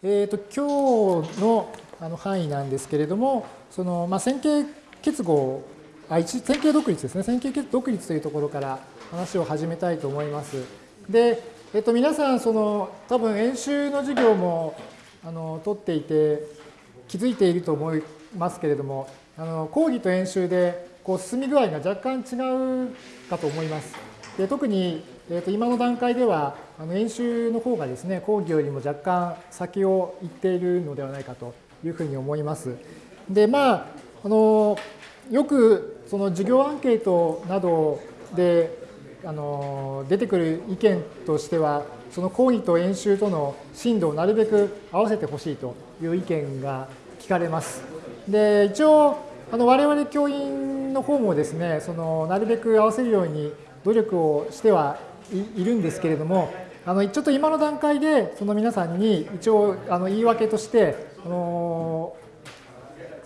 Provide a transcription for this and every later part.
えー、と今日のあの範囲なんですけれども、そのまあ、線形結合、あ線形独立ですね、線形独立というところから話を始めたいと思います。で、えっと、皆さん、その多分演習の授業もあの取っていて気づいていると思いますけれども、あの講義と演習でこう進み具合が若干違うかと思います。で特に、えー、と今の段階ではあの演習の方がですね講義よりも若干先を行っているのではないかというふうに思います。でまああのよくその授業アンケートなどであの出てくる意見としてはその講義と演習との進度をなるべく合わせてほしいという意見が聞かれます。で一応あの我々教員の方もですねそのなるべく合わせるように努力をしてはいるんですけれどもあのちょっと今の段階でその皆さんに一応あの言い訳としてあの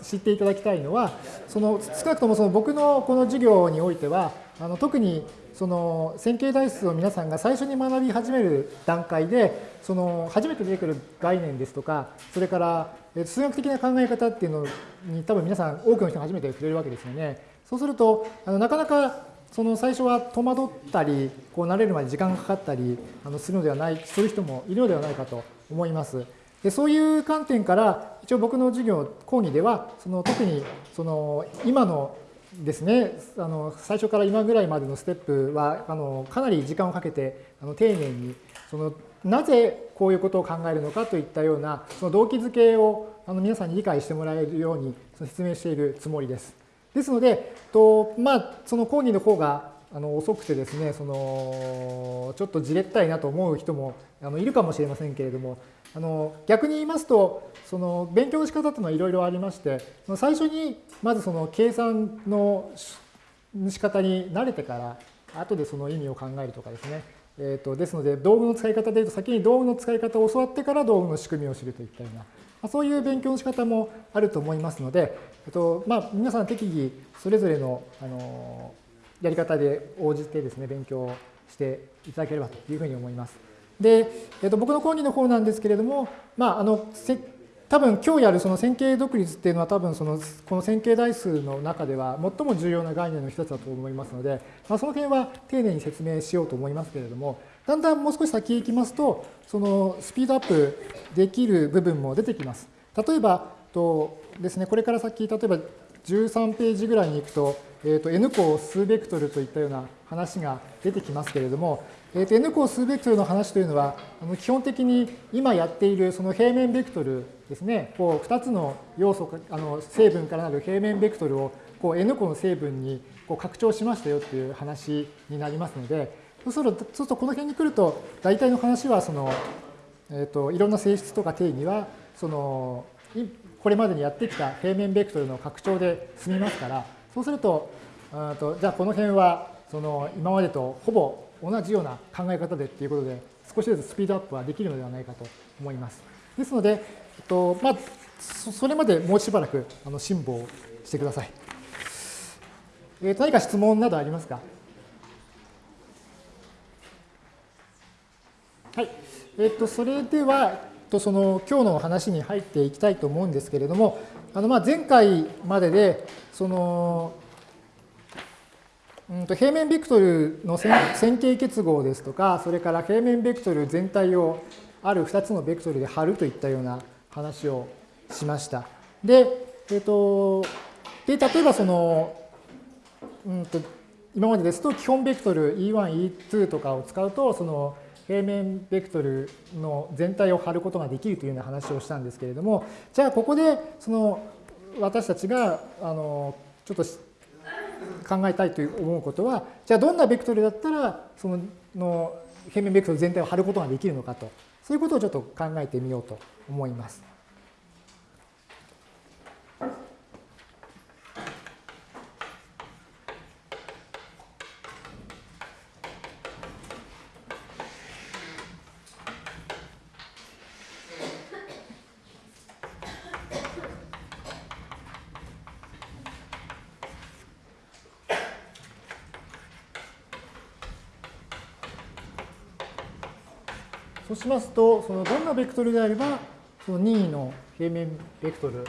知っていただきたいのはその少なくともその僕のこの授業においてはあの特にその線形代数を皆さんが最初に学び始める段階でその初めて出てくる概念ですとかそれから数学的な考え方っていうのに多分皆さん多くの人が初めて触れるわけですよね。そうするとあのなかなかその最初は戸惑ったり、こう慣れるまで時間がかかったりあのするのではない、する人もいるのではないかと思います。でそういう観点から、一応僕の授業、講義では、その特にその今のですね、あの最初から今ぐらいまでのステップはあのかなり時間をかけてあの丁寧にそのなぜこういうことを考えるのかといったようなその動機づけをあの皆さんに理解してもらえるように説明しているつもりです。ですので、とまあ、その講義の方があの遅くてですね、そのちょっとじれったいなと思う人もあのいるかもしれませんけれども、あの逆に言いますと、その勉強の仕方というのはいろいろありまして、最初にまずその計算の仕方に慣れてから、後でその意味を考えるとかですね。えーと、ですので、道具の使い方でいうと、先に道具の使い方を教わってから道具の仕組みを知るといったような、まそういう勉強の仕方もあると思いますので、えっとまあ、皆さん適宜それぞれのあのやり方で応じてですね、勉強していただければというふうに思います。で、えっと、僕の講義の方なんですけれども、まあ、あの多分今日やるその線形独立っていうのは多分そのこの線形代数の中では最も重要な概念の一つだと思いますので、まあ、その辺は丁寧に説明しようと思いますけれども、だんだんもう少し先へ行きますと、そのスピードアップできる部分も出てきます。例えば、とですね、これから先、例えば13ページぐらいに行くと、えー、と n 項数ベクトルといったような話が出てきますけれども、えー、と n 項数ベクトルの話というのは、あの基本的に今やっているその平面ベクトルですね、こう2つの要素、あの成分からなる平面ベクトルをこう n 個の成分にこう拡張しましたよっていう話になりますので、そうすると、そうするとこの辺に来ると、大体の話はその、えー、といろんな性質とか定義は、そのこれまでにやってきた平面ベクトルの拡張で済みますから、そうすると、とじゃあこの辺はその今までとほぼ同じような考え方でっていうことで、少しずつスピードアップはできるのではないかと思います。ですので、えっとまあ、それまでもうしばらくあの辛抱してください。えー、何か質問などありますか？はい。えっと、それでは、とその今日の話に入っていきたいと思うんですけれども、あのま前回までで、その、うんと平面ベクトルの線形結合ですとか、それから平面ベクトル全体をある2つのベクトルで貼るといったような話をしました。で、えっ、と、で例えばその、うんと、今までですと基本ベクトル E1、E2 とかを使うと、その平面ベクトルの全体を貼ることができるというような話をしたんですけれども、じゃあここでその私たちがあのちょっと考えたいと思うことは、じゃあどんなベクトルだったらそのの平面ベクトル全体を貼ることができるのかと、そういうことをちょっと考えてみようと思います。しますと、そのどんなベクトルであれば、その任意の平面ベクトル、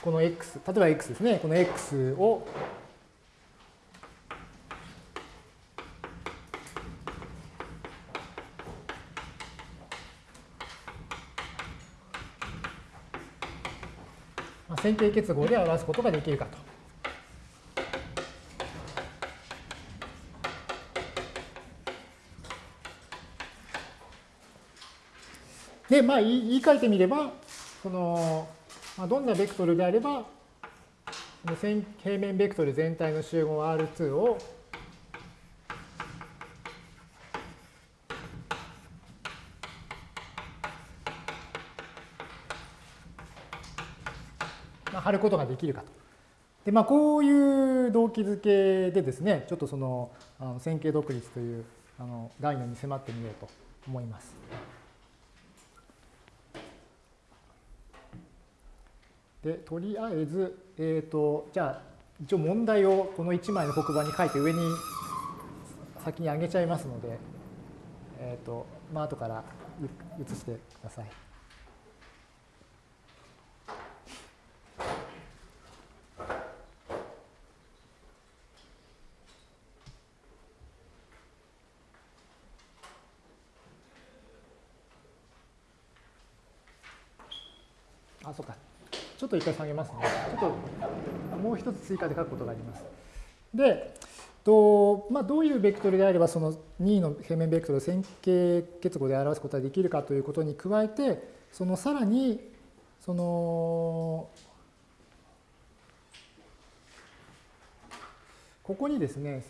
この x、例えば x ですね、この x を線形結合で表すことができるかと。で、まあ、言い換えてみれば、その、まあ、どんなベクトルであれば、この線平面ベクトル全体の集合 R2 をまあ、貼ることができるかと。で、まあ、こういう動機づけでですね、ちょっとそのあの線形独立というあの概念に迫ってみようと思います。で、とりあえず、えっ、ー、と、じゃあ、一応問題をこの1枚の黒板に書いて上に先に上げちゃいますので、えっ、ー、と、まあ、後から移してください。あ、そうか。ちょっと一回下げますね。ちょっともう一つ追加で書くことがあります。で、とまあ、どういうベクトルであればその2の平面ベクトルを線形結合で表すことができるかということに加えてそのさらにそのここにですね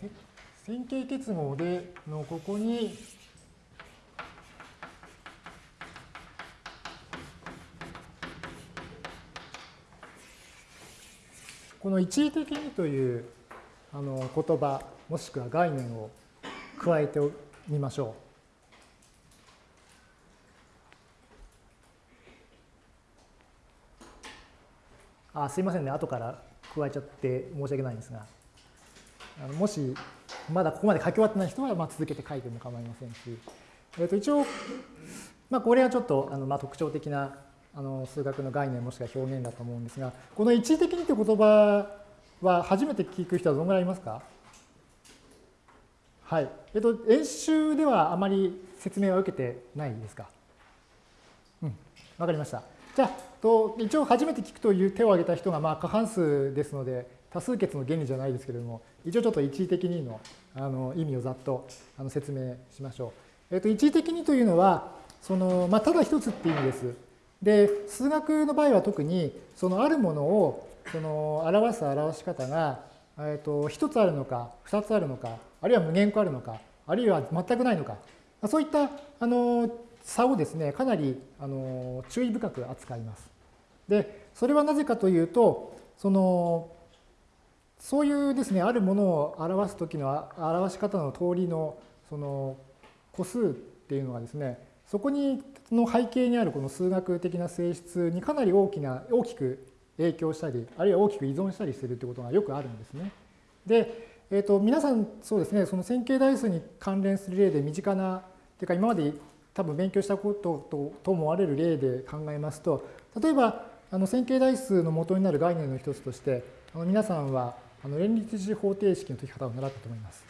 線形結合でのここにこの一時的にというあの言葉もしくは概念を加えてみましょう。あすいませんね。後から加えちゃって申し訳ないんですが。あのもしまだここまで書き終わってない人はまあ続けて書いても構いませんし、えー、と一応、まあ、これはちょっとあのまあ特徴的なあの数学の概念もしくは表現だと思うんですが、この一時的にという言葉は初めて聞く人はどのぐらいいますか？はい。えっと、演習ではあまり説明は受けてないですか？うん、わかりました。じゃあ、と一応初めて聞くという手を挙げた人がまあ過半数ですので、多数決の原理じゃないですけれども、一応ちょっと一時的にのあの意味をざっとあの説明しましょう。えっと、一時的にというのは、そのまあ、ただ一つっていう意味です。で、数学の場合は特に、そのあるものをその表す表し方が、えー、と1つあるのか、2つあるのか、あるいは無限個あるのか、あるいは全くないのか、そういったあの差をですね、かなりあの注意深く扱います。で、それはなぜかというと、そのそういうですね、あるものを表すときの表し方の通りのその個数っていうのはですね、そこにの背景にあるこの数学的な性質にかなり大きな大きく影響したりあるいは大きく依存したりするということがよくあるんですね。で、えーと、皆さんそうですねその線形代数に関連する例で身近なというか今まで多分勉強したこととと思われる例で考えますと例えばあの線形代数の元になる概念の一つとしてあの皆さんはあの連立一次方程式の解き方を習ったと思います。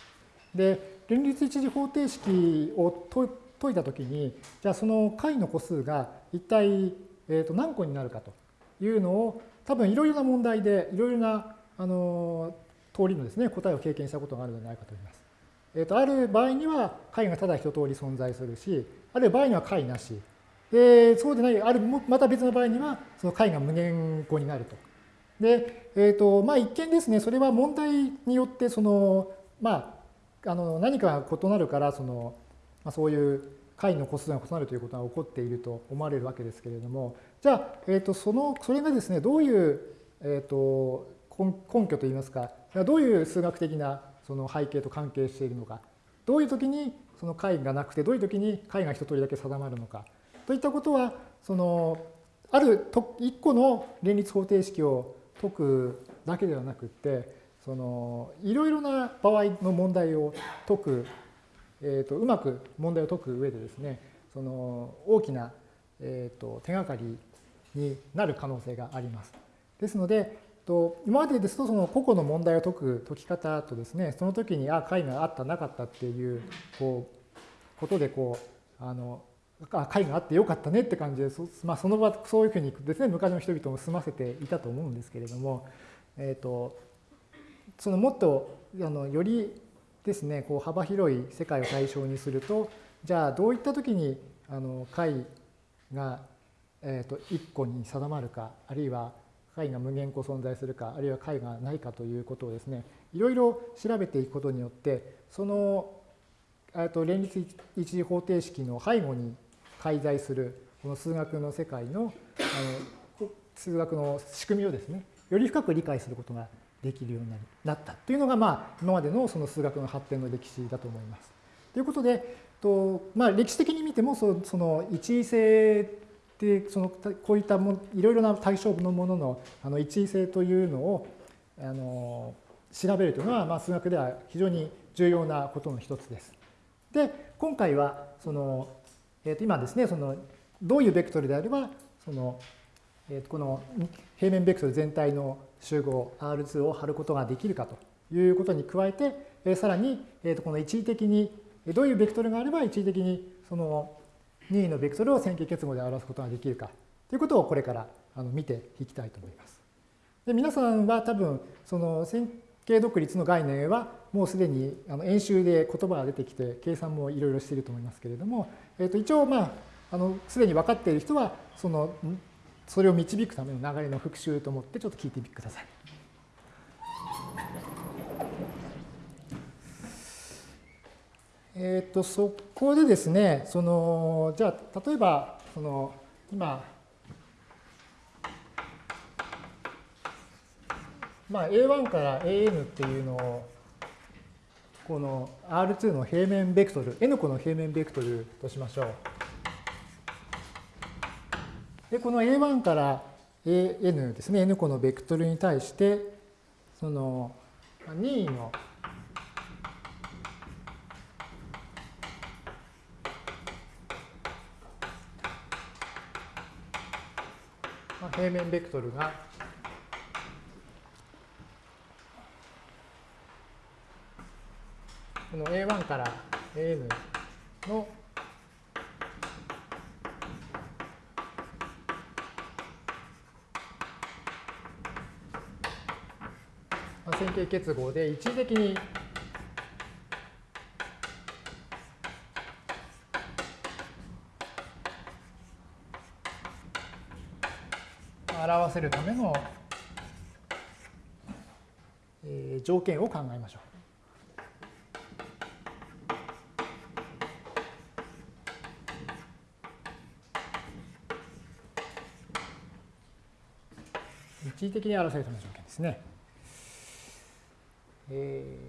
で連立一次方程式を解解いたときに、じゃあその解の個数が一体、えー、と何個になるかというのを、多分いろいろな問題で、いろいろなあの通りのですね、答えを経験したことがあるのではないかと思います。えー、とある場合には解がただ一通り存在するし、ある場合には解なし。で、そうでない、ある、また別の場合には、その解が無限個になると。で、えっ、ー、と、まあ一見ですね、それは問題によって、その、まあ、あの何かが異なるから、その、まあ、そういう解の個数が異なるということが起こっていると思われるわけですけれども、じゃあ、えー、とそのそれがですね、どういう、えー、と根拠といいますか、どういう数学的なその背景と関係しているのか、どういう時にその解がなくて、どういう時に解が一通りだけ定まるのか、といったことは、そのある一個の連立方程式を解くだけではなくって、そのいろいろな場合の問題を解くえーと、うまく問題を解く上でですね、その大きな、えー、と手がかりになる可能性があります。ですので、と今までですとその個々の問題を解く解き方とですねその時にあ解があったなかったっていうこうことでこうあのあ解があってよかったねって感じでそ,、まあ、その場そういうふうにですね昔の人々も済ませていたと思うんですけれども、えーと、そのもっとあのよりですね。こう幅広い世界を対象にするとじゃあどういった時にあの解が、えーと、1個に定まるかあるいは解が無限個存在するかあるいは解がないかということをですねいろいろ調べていくことによってそのと連立一次方程式の背後に介在するこの数学の世界のあの数学の仕組みをですねより深く理解することができるようになったというのが、まあ、今までのその数学の発展の歴史だと思います。ということで、とまあ、歴史的に見てもそその一位性でそのこういったもいろいろな対象のもののあの一位性というのをあの調べるというのは、まあ、数学では非常に重要なことの一つです。で今回はその、えー、と今ですねそのどういうベクトルであればその、えー、この平面ベクトル全体の集合 R2 を貼ることができるかということに加えて、えー、さらに、えー、とこの一時的にどういうベクトルがあれば一時的にその任意のベクトルを線形結合で表すことができるかということをこれからあの見ていきたいと思います。で皆さんは多分その線形独立の概念はもうすでにあの演習で言葉が出てきて計算もいろいろしていると思いますけれども、えー、と一応まああのすでに分かっている人はそのそれを導くための流れの復習と思ってちょっと聞いてみてください。えっ、ー、とそこでですねそのじゃあ例えばその今まあ A1 から AN っていうのをこの R2 の平面ベクトル N 個の平面ベクトルとしましょう。でこの A1 から AN ですね。N 個のベクトルに対してその任意の平面ベクトルがこの A1 から AN の線形結合で一時的に表せるための、条件を考えましょう。一時的に表せるための条件ですね。え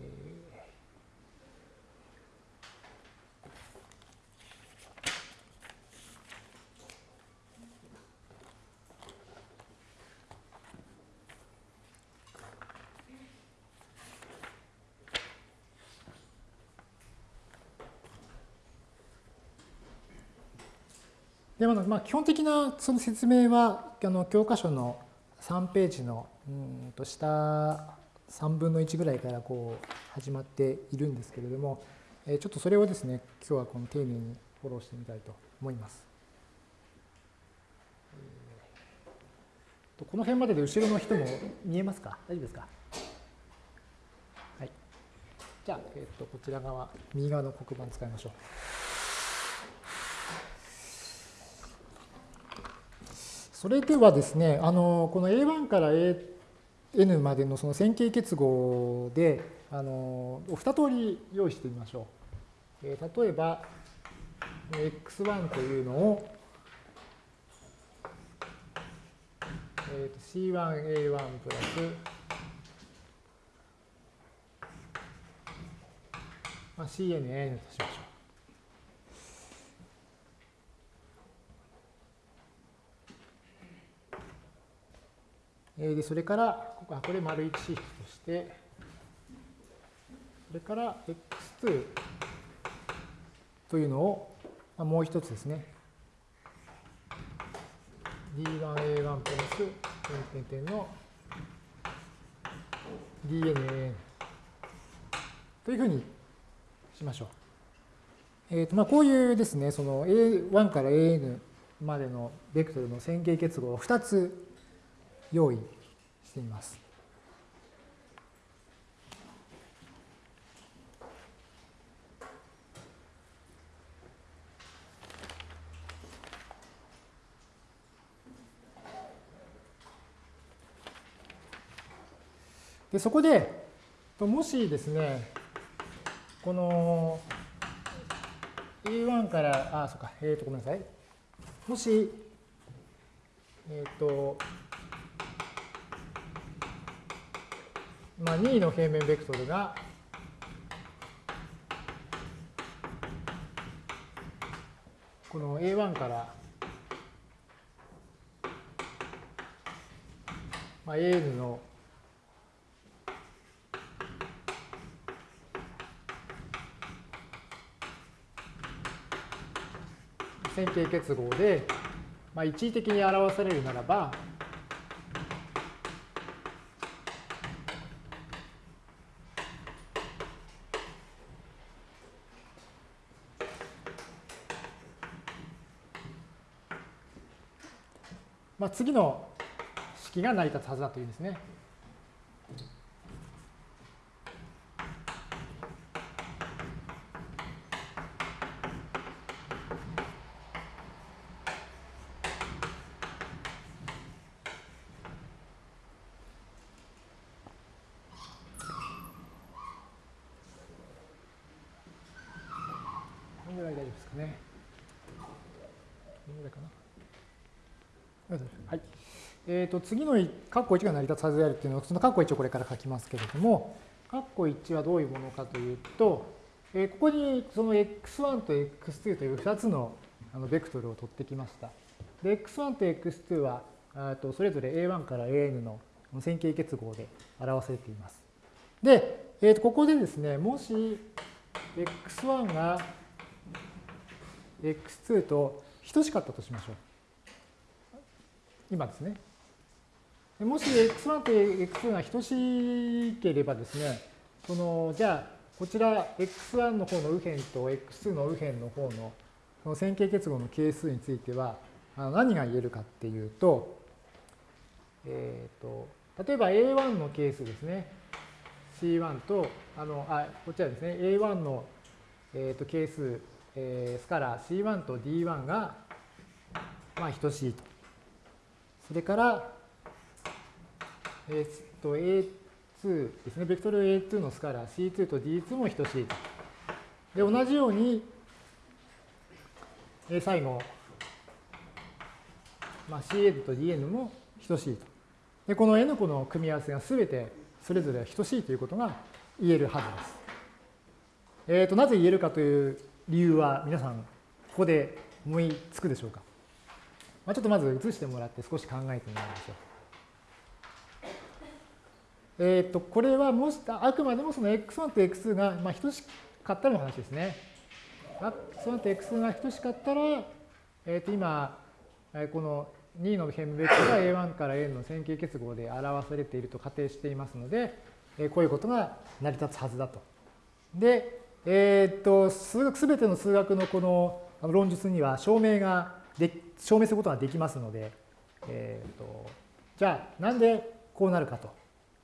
でまあ、基本的なその説明はあの教科書の3ページのうんと下3分の1ぐらいからこう始まっているんですけれども、えちょっとそれをですね今日はこの丁寧にフォローしてみたいと思います。この辺までで後ろの人も見えますか？大丈夫ですか？はい。じゃあ、えっと、こちら側、右側の黒板使いましょう。それではですね、あのこの A1 から A2 n までのその線形結合であの2通り用意してみましょう。えー、例えば x1 というのを、えー、c1a1 プラス、まあ、cnn としましょう。でそれからこれ丸1シフトして、それから x2 というのをまあ、もう一つですね。d1a1 プラス点点点の dnan というふうにしましょう。えーとまあ、こういうですね、その A1 から AN までのベクトルの線形結合を2つ用意しています。でそこでもしですねこの A1 から、あ、そうか、えっ、ー、と、ごめんなさい。もし、えっ、ー、と、まあ、2の平面ベクトルが、この A1 から、まあ、AN の線形結合で、まあ、一時的に表されるならば、まあ、次の式が成り立つはずだというんですね。えー、と次の括弧1が成り立つはずであるっていうのを、その括弧1をこれから書きますけれども、括弧1はどういうものかというと、えー、ここにその x1 と x2 という2つのあのベクトルを取ってきました。で、x1 と x2 はとそれぞれ a1 から an の線形結合で表されています。で、えー、とここでですね、もし x1 が x2 と等しかったとしましょう。今ですね。もし x1 と x2 が等しければですね、そのじゃあこちら x1 の方の右辺と x2 の右辺の方のその線形結合の係数については何が言えるかっていうと、えーと、例えば A1 の係数ですね。C1 と、あの、あ、こちらですね。A1 の、えーと、係数、えー、スカラー C1 と D1 が、まあ、等しいと。それから、えっと、A2 ですね、ベクトル A2 のスカラー C2 と D2 も等しいと。で、同じように、え最後、まあ、CN と DN も等しいと。で、この N 個の組み合わせがすべてそれぞれ等しいということが言えるはずです。えっ、ー、と、なぜ言えるかという理由は皆さん、ここで思いつくでしょうか？まあ、ちょっとまず移してもらって少し考えてみましょう。えっ、ー、と、これはもし、あくまでもその x1 と x2 が、まあ、等しかったらの話ですね。x1 と x2 が等しかったら、えっ、ー、と、今、この2の辺ベクトルが A1 から N の線形結合で表されていると仮定していますので、こういうことが成り立つはずだと。で、えっ、ー、と、数学、すべての数学のこの論述には証明がで証明することができますので、えーと、じゃあなんでこうなるかと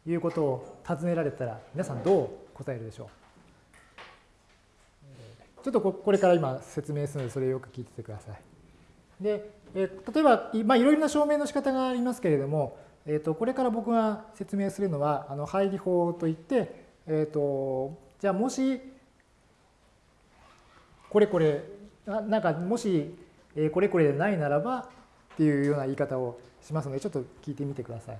いうことを尋ねられたら皆さんどう答えるでしょう？ちょっとこれから今説明するのでそれをよく聞いててください。で、え、例えば、まあ、いろいろな証明の仕方がありますけれども、えー、とこれから僕が説明するのはあの配理法といって、えー、とじゃあもしこれこれなんかもしえこれこれでないならばっていうような言い方をしますので、ちょっと聞いてみてください。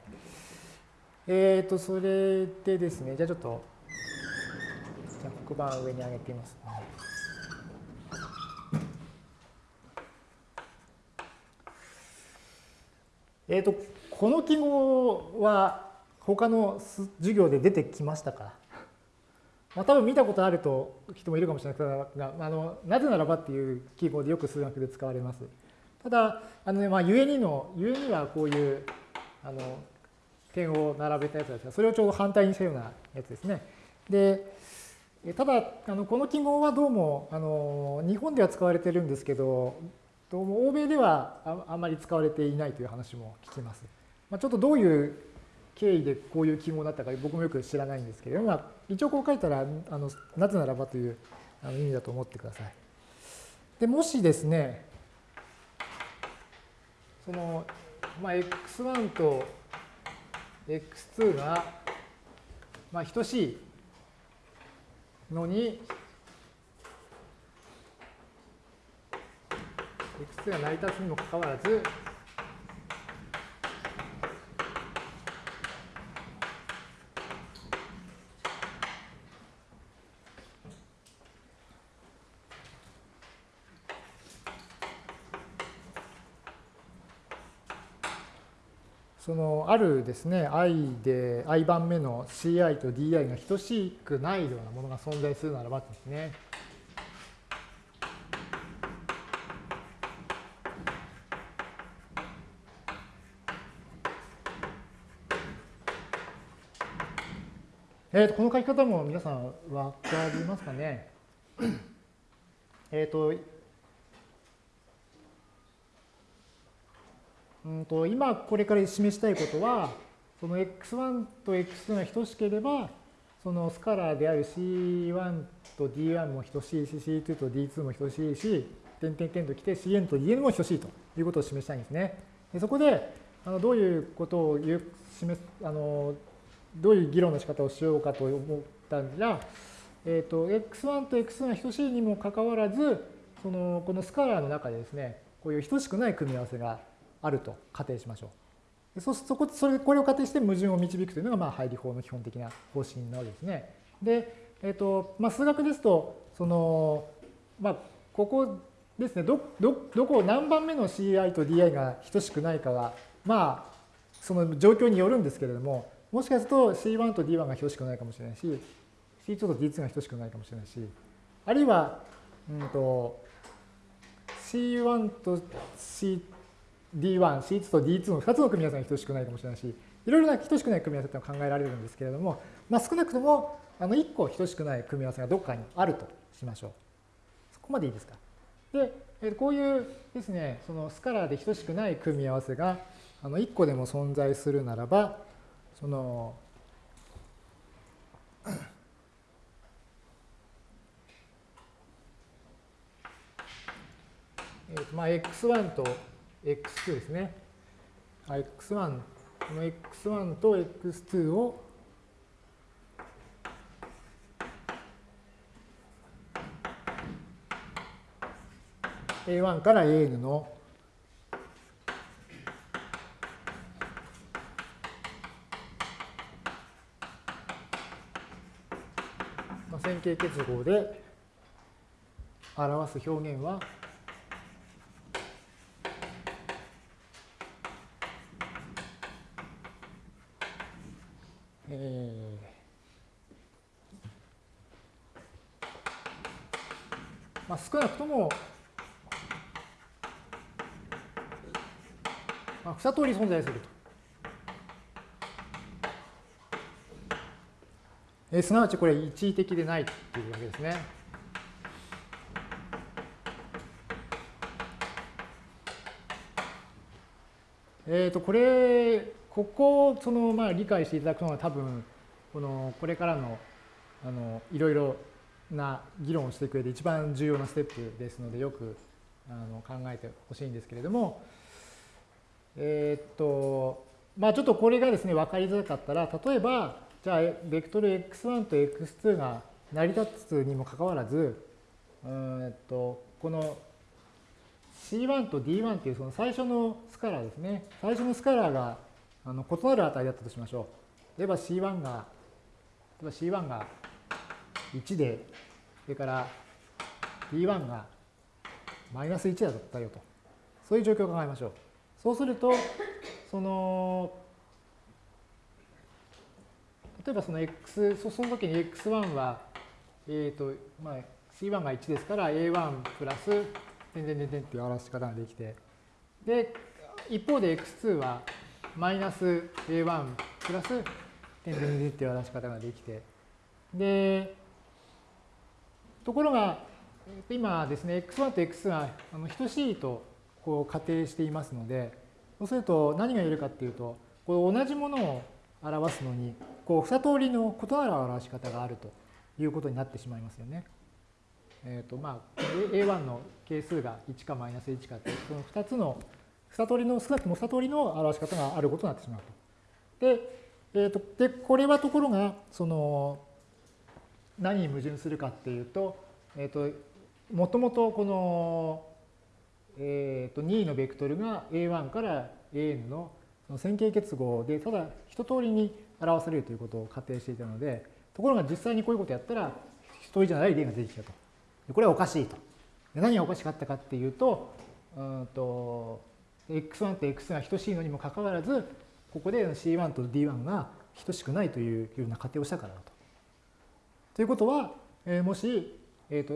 えっ、ー、と、それでですね、じゃあちょっと、じゃ黒板上に上げてみます、ね。えっ、ー、と、この記号は他の授業で出てきましたか？まあ、多分見たことあると人もいるかもしれないですが、あのなぜならばっていう記号でよく数学で使われます。ただ、あのね、まあ、ゆえにの、ゆえにはこういう、あの、点を並べたやつですが、それをちょうど反対にしたようなやつですね。で、ただ、あのこの記号はどうもあの日本では使われてるんですけど、どうも欧米ではあんまり使われていないという話も聞きます。まあ、ちょっとどういう経緯でこういう記号だったか僕もよく知らないんですけれども、まあ、一応こう書いたらあのなぜならばという意味だと思ってください。でもしですね、その、まあ、x1 と x2 が、まあ、等しいのに x2 が成り立つにもかかわらずそのあるですね i で i 番目の ci と di が等しくないようなものが存在するならばですね。えー、とこの書き方も皆さん分かりますかね？えっとうんと今これから示したいことはその x1 と x2 が等しければそのスカラーである c1 と d1 も等しいし c2 と d2 も等しいし点々点ときて cn と dn も等しいということを示したいんですね。でそこであのどういうことを言う示すあのどういう議論の仕方をしようかと思ったんじゃ、えーと、x1 と x2 が等しいにもかかわらずそのこのスカラーの中でですねこういう等しくない組み合わせがあると仮定しましょう。そそこそれこれを仮定して矛盾を導くというのが、まあ、配理法の基本的な方針なわけですね。で、えーとまあ、数学ですとその、まあ、ここですねどどどこ何番目の CI と DI が等しくないかはまあその状況によるんですけれどももしかすると C1 と D1 が等しくないかもしれないし C2 と D2 が等しくないかもしれないしあるいは、うんと、C1 と C D1、C2 と D2 の2つの組み合わせが等しくないかもしれないし、いろいろな等しくない組み合わせって考えられるんですけれども、まあ、少なくともあの1個等しくない組み合わせがどこかにあるとしましょう。そこまでいいですか？で、こういうですね、そのスカラーで等しくない組み合わせがあの1個でも存在するならば、その、えー、まあ x1 と x2 ですね。x1、この x1 と x2 を「A1 から AN の線形結合で表す表現はえーまあ、少なくとも、まあ、二通り存在すると。え、すなわちこれ一時的でないというわけですね。えっ、ー、と、これ、ここをその、まあ、理解していただくのは多分、この、これからの、あの、いろいろな議論をしていく上で一番重要なステップですので、よくあの考えてほしいんですけれども、えっ、と、まあ、ちょっとこれがですね、分かりづらかったら、例えば、じゃあ、ベクトル x1 と x2 が成り立つにもかかわらず、うんとこの C1 と D1 っていうその最初のスカラーですね。最初のスカラーがあの異なる値だったとしましょう。例えば C1 が、例えば C1 が1で、それから D1 がマイナス1だったよと。そういう状況を考えましょう。そうすると、その例えばその x、その時に x1 はえっ、ー、と、まあ、C1 が1ですから A1 プラス、点々点々っていう表し方ができて、で、一方で X2 はマイナス A1 プラス、点々点々っていう表し方ができて、で、ところが、今ですね、X1 と x2 が等しいとこう仮定していますので、そうすると何が言えるかっていうと、こう同じものを表すのに、こう二通りの異なる表し方があるということになってしまいますよね。えっ、ー、とまあ A1 の係数が1かマイナス1かってその2つの二通りの少なくとも二通りの表し方があることになってしまうと。で、えーと、でこれはところがその何に矛盾するかっていうと,、えーと、もともとこの、えーと、2のベクトルが A1 から AN のその線形結合でただ一通りに表されるということを仮定していたのでところが実際にこういうことをやったら一人じゃない例が出てきたと。これはおかしいと。何がおかしかったかっていうと、うんと x1 と x が等しいのにもかかわらず、ここで c1 と d1 が等しくないというような仮定をしたからだと。ということは、えー、もし、えーと、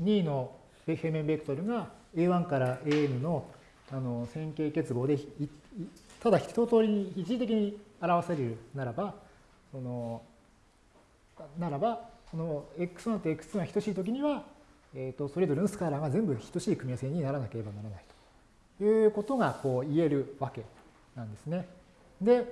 2の平面ベクトルが a1 から an のあの線形結合でただ一通りに一時的に表せるならば、そのならば、この x1 と x2 が等しいときには、えーと、それぞれのスカラーが全部等しい組み合わせにならなければならないということがこう言えるわけなんですね。で、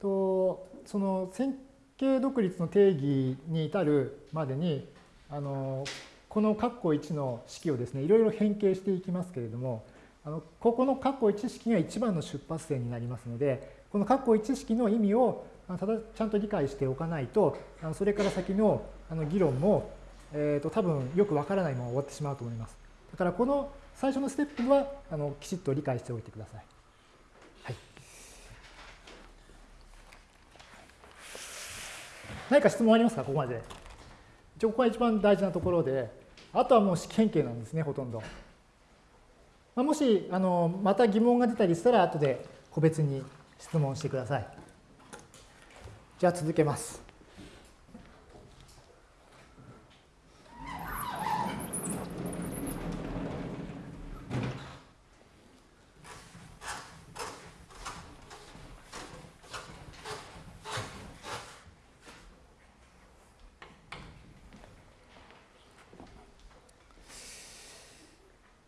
とその線形独立の定義に至るまでにあのこの括弧1の式をですねいろいろ変形していきますけれどもあのここの括弧1式が一番の出発点になりますのでこの括弧1式の意味をただちゃんと理解しておかないとあのそれから先の議論もえーと、多分よくわからないまま終わってしまうと思います。だからこの最初のステップはあのきちっと理解しておいてください。はい、何か質問ありますか？ここまで。一応ここが一番大事なところで、あとはもう試験形なんですね、ほとんど。まあ、もしあのまた疑問が出たりしたら、後で個別に質問してください。じゃあ続けます。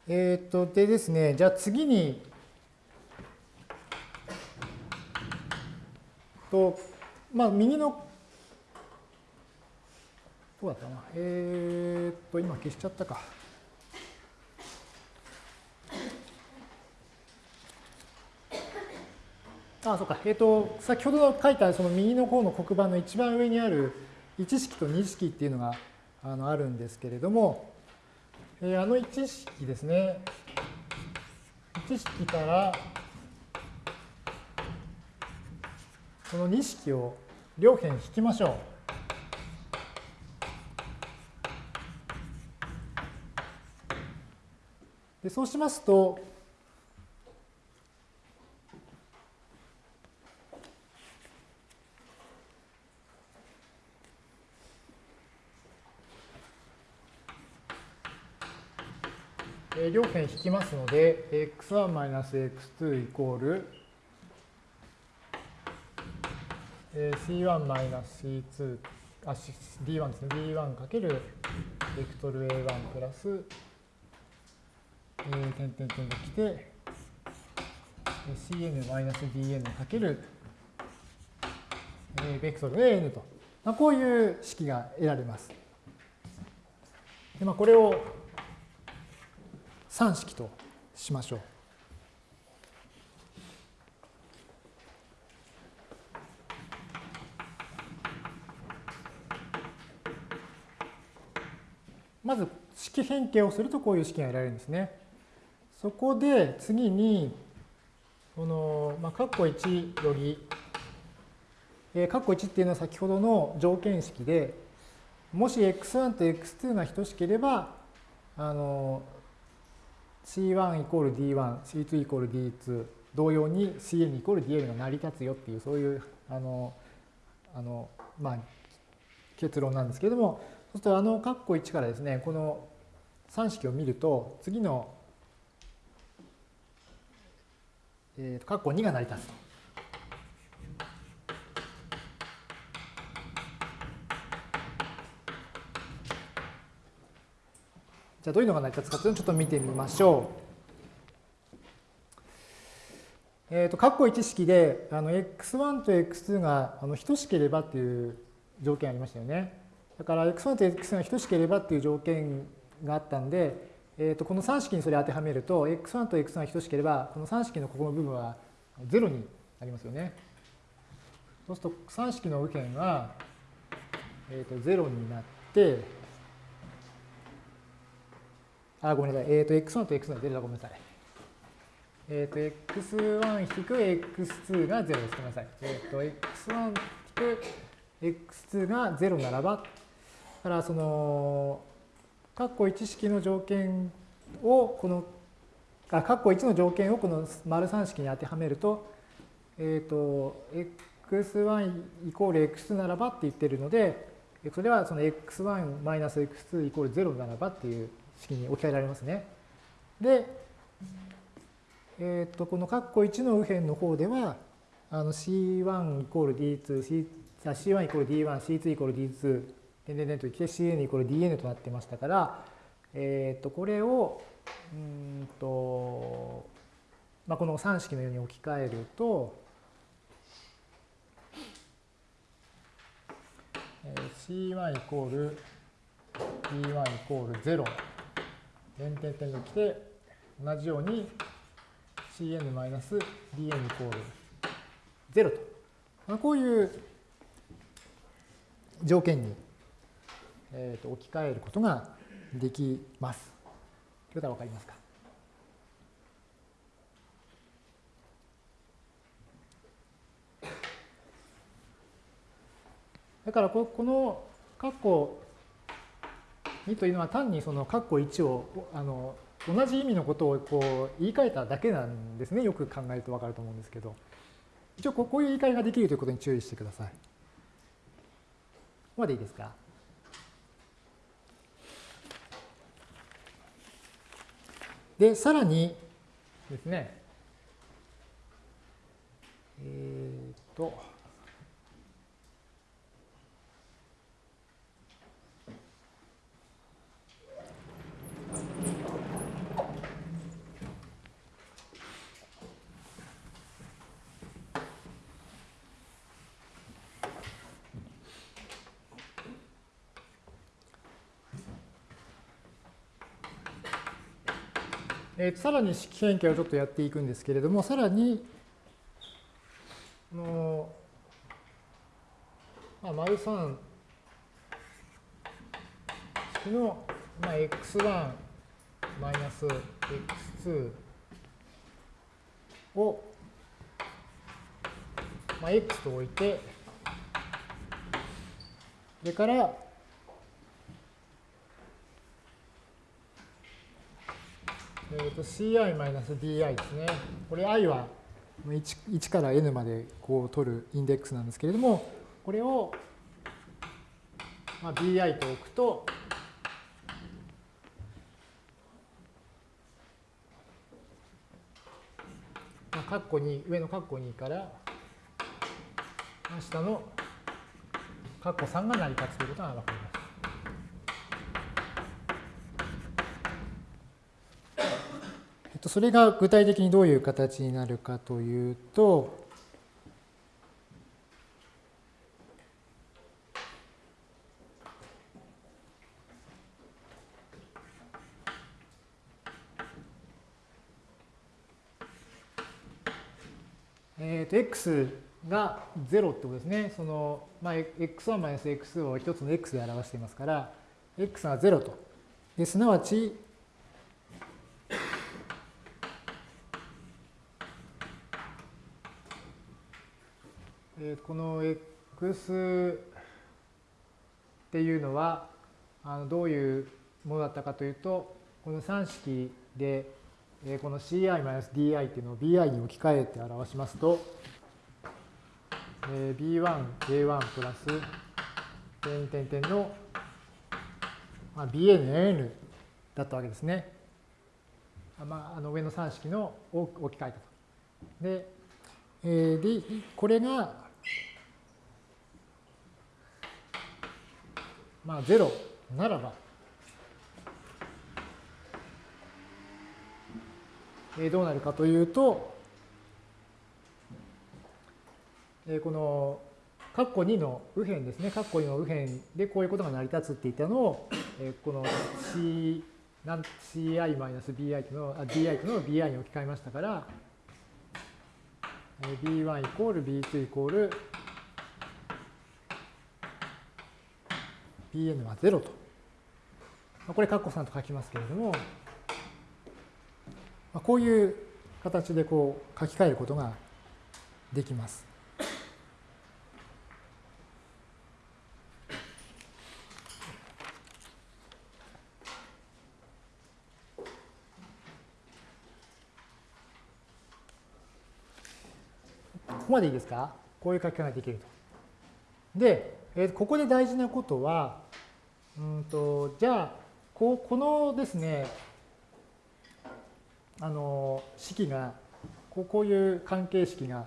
えっ、と、でですね、じゃあ次に、と、まあ、右の、どうだったな。えっ、と、今消しちゃったか。あ、そうか。えっ、と、先ほど書いたその右の方の黒板の一番上にある1式と2式っていうのがあのあるんですけれども、えー、あの1式ですね。1式からこの2式を両辺引きましょう。でそうしますと、引きますので、x1-x2 イコール c1-c2 あ d1 ですね d1 かけるベクトル a1 プラス、えー、点々点が来て cn-dn かける、えー、ベクトル an と、まあ、こういう式が得られます。でまあ、これを3式としましょう。まず式変形をするとこういう式が得られるんですね。そこで次に、この、まあ、括弧1より、えー、括弧1っていうのは先ほどの条件式で、もし x1 と x2 が等しければ、あの、C1 イコール D1、C2 イコール D2 同様に Cn イコール Dn が成り立つよっていうそういうあのあの、まあ、結論なんですけれどもそうするとあの括弧1からですね、この3式を見ると、次の、えー、括弧2が成り立つと。じゃあどういうのが成り立つかというのをちょっと見てみましょう。えっ、ー、と、括弧1式で、あの、x1 と x2 があの等しければっていう条件ありましたよね。だから x1 と x2 が等しければっていう条件があったんで、えー、とこの3式にそれ当てはめると、x1 と x2 が等しければ、この3式のここの部分は0になりますよね。そうすると3式の右辺は、えー、と0になって、あ、ごめんなさい。えっ、ー、と、x1 と x2 が0だ。ごめんなさい。えっ、ー、と、x1 引く x2 が0です。ごめんなさい。えっ、ー、と、x1 引く x2 が0ならば、だからその、括弧1式の条件を、この、あ、括弧1の条件をこの丸3式に当てはめると、えっ、と、x1 イコール x2 ならばって言ってるので、それはその x1 マイナス x2 イコール0ならばっていう式に置き換えられますね。で、えっ、と、この括弧1の右辺の方では、あの C1 イコール D2、C、C1 イコール D1、C2 イコール D2、点々点といって Cn イコール Dn となってましたから、えっ、と、これを、うんと、まあ、この3式のように置き換えると、C1 イコール D1 イコール0点点点が来て、同じように Cn-Dn イコール0と。まあ、こういう条件に、えー、と置き換えることができます。ということは分かりますかだからこの括弧2というのは単にその括弧1をあの同じ意味のことをこう言い換えただけなんですね。よく考えると分かると思うんですけど。一応こういう言い換えができるということに注意してください。ここまでいいですか？で、さらにですね、えー、っと、えー、さらに式変形をちょっとやっていくんですけれども、さらに、のまあ、丸3式の、まあ、x1 マイナス x2 を、まあ、x と置いて、それから、えー、と ci-di ですね。これ i は 1, 1から n までこう取るインデックスなんですけれども、これを、まあ、bi と置くと、まあ、カッコ2上のカッコ2から下のカッコ3が成り立つということが分かります。とそれが具体的にどういう形になるかというと、えっ、ー、と、x が0ってことですね。その、まあ、x1 x2 を一つの x で表していますから、x が0と。ですなわち、えこの x っていうのはあのどういうものだったかというとこの3式でえこの ci-di っていうのを bi に置き換えて表しますと b1a1 プラス点点点のまあ、BN だったわけですね。まあ、あの上の3式の置き換えたと。で、えー、でこれが、まあ、0ならば、えー、どうなるかというと、えー、この括弧2の右辺ですね、括弧2の右辺でこういうことが成り立つって言ったのを、えー、この C、ci-bi の、あ di との bi に置き換えましたから、えー、b1 イコール b2 イコール bn は0と。これ、括弧3と書きますけれども、こういう形でこう書き換えることができます。ここまでいいですか？こういう書き方ができると。で、えー、ここで大事なことは、うんとじゃあここのですねあの式がこうこういう関係式が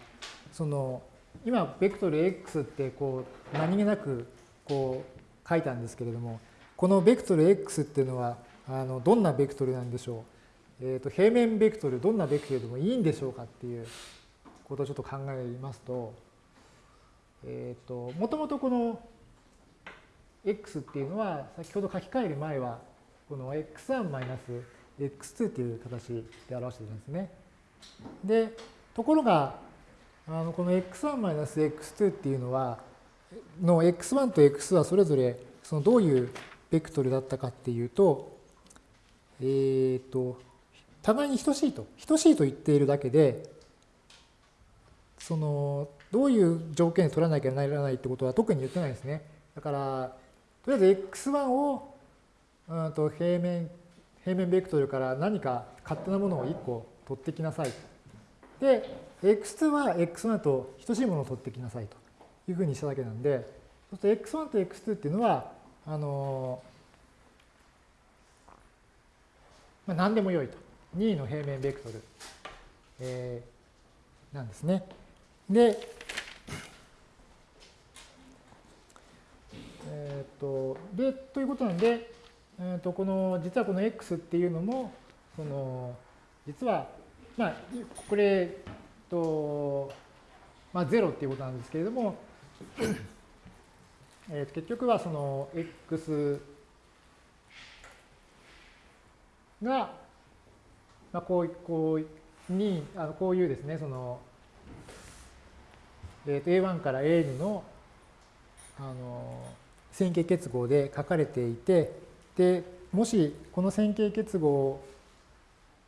その今ベクトル x ってこう何気なくこう書いたんですけれどもこのベクトル x っていうのはあのどんなベクトルなんでしょう、えー、と平面ベクトルどんなベクトルでもいいんでしょうかっていうことをちょっと考えますと、えっ、ー、と、もともとこの x っていうのは、先ほど書き換える前は、この x1-x2 っていう形で表しているんですね。で、ところが、あのこの x1-x2 っていうのは、の x1 と x2 はそれぞれそのどういうベクトルだったかっていうと、えっ、ー、と、互いに等しいと、等しいと言っているだけで、そのどういう条件で取らなきゃならないってことは特に言ってないですね。だからとりあえず x1 をうんと平面平面ベクトルから何か勝手なものを1個取ってきなさい。で x2 は x1 と等しいものを取ってきなさいというふうにしただけなんでそうすると x1 と x2 っていうのはあのまあ、何でもよいと。2の平面ベクトル、えー、なんですね。で、えっ、ー、と、で、ということなんで、えっ、ー、と、この、実はこの x っていうのも、その、実は、まあ、これ、と、まあ、0っていうことなんですけれども、えー、結局はその x が、まあ、こうこうにあのこういうですねそのえー、と A1 から AN のあの線形結合で書かれていてでもしこの線形結合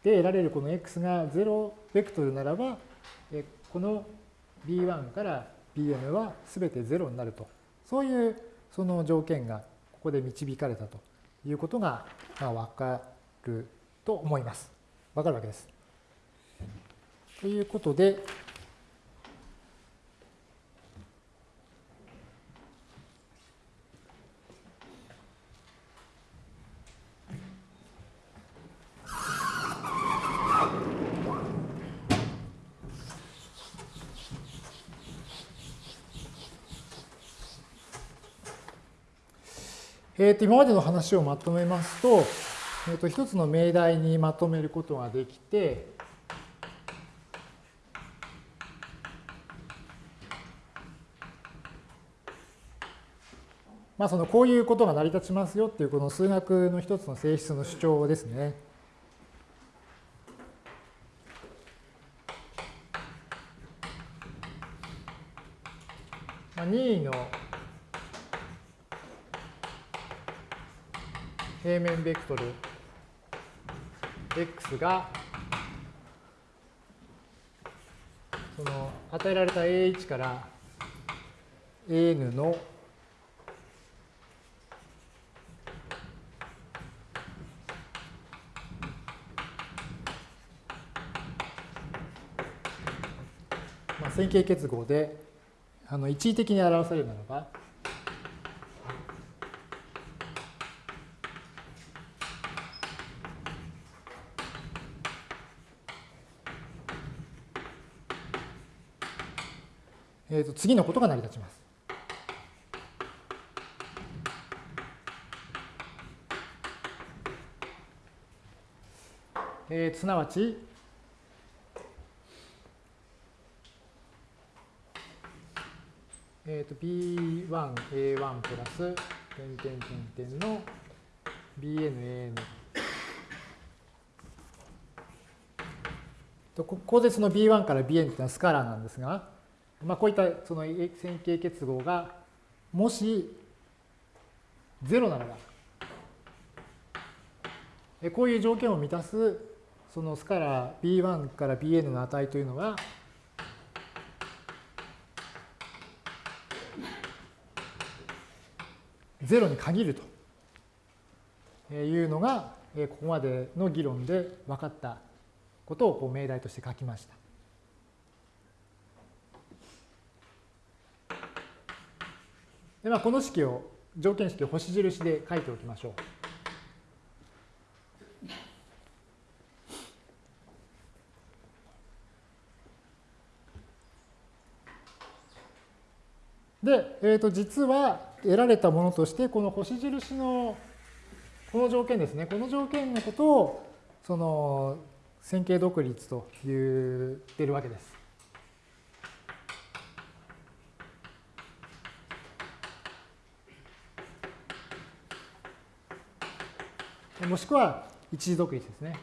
で得られるこの x が0ベクトルならばえこの B1 から Bn は全て0になるとそういうその条件がここで導かれたということが、まあ、分かると思います。分かるわけです。ということで、えー、と今までの話をまとめますと、えー、と一つの命題にまとめることができて、まあ、そのこういうことが成り立ちますよっていうこの数学の一つの性質の主張ですね。まあ、任意の平面ベクトル。X がその与えられた A1 から An の、線形結合であの一時的に表されるならばえー、と次のことが成り立ちます。えー、すなわち、えー、と B1、A1 プラス、点点点点の BN、AN。ここでその B1 から BN っていうのはスカラーなんですが、まあ、こういったその線形結合がもし0ならば、こういう条件を満たすそのスカラー B1 から Bn の値というのは、0に限るというのが、ここまでの議論で分かったことをこう命題として書きました。でまあ、この式を条件式を星印で書いておきましょう。で、えー、と実は得られたものとしてこの星印のこの条件ですねこの条件のことをその線形独立と言ってるわけです。もしくは一時独立ですね。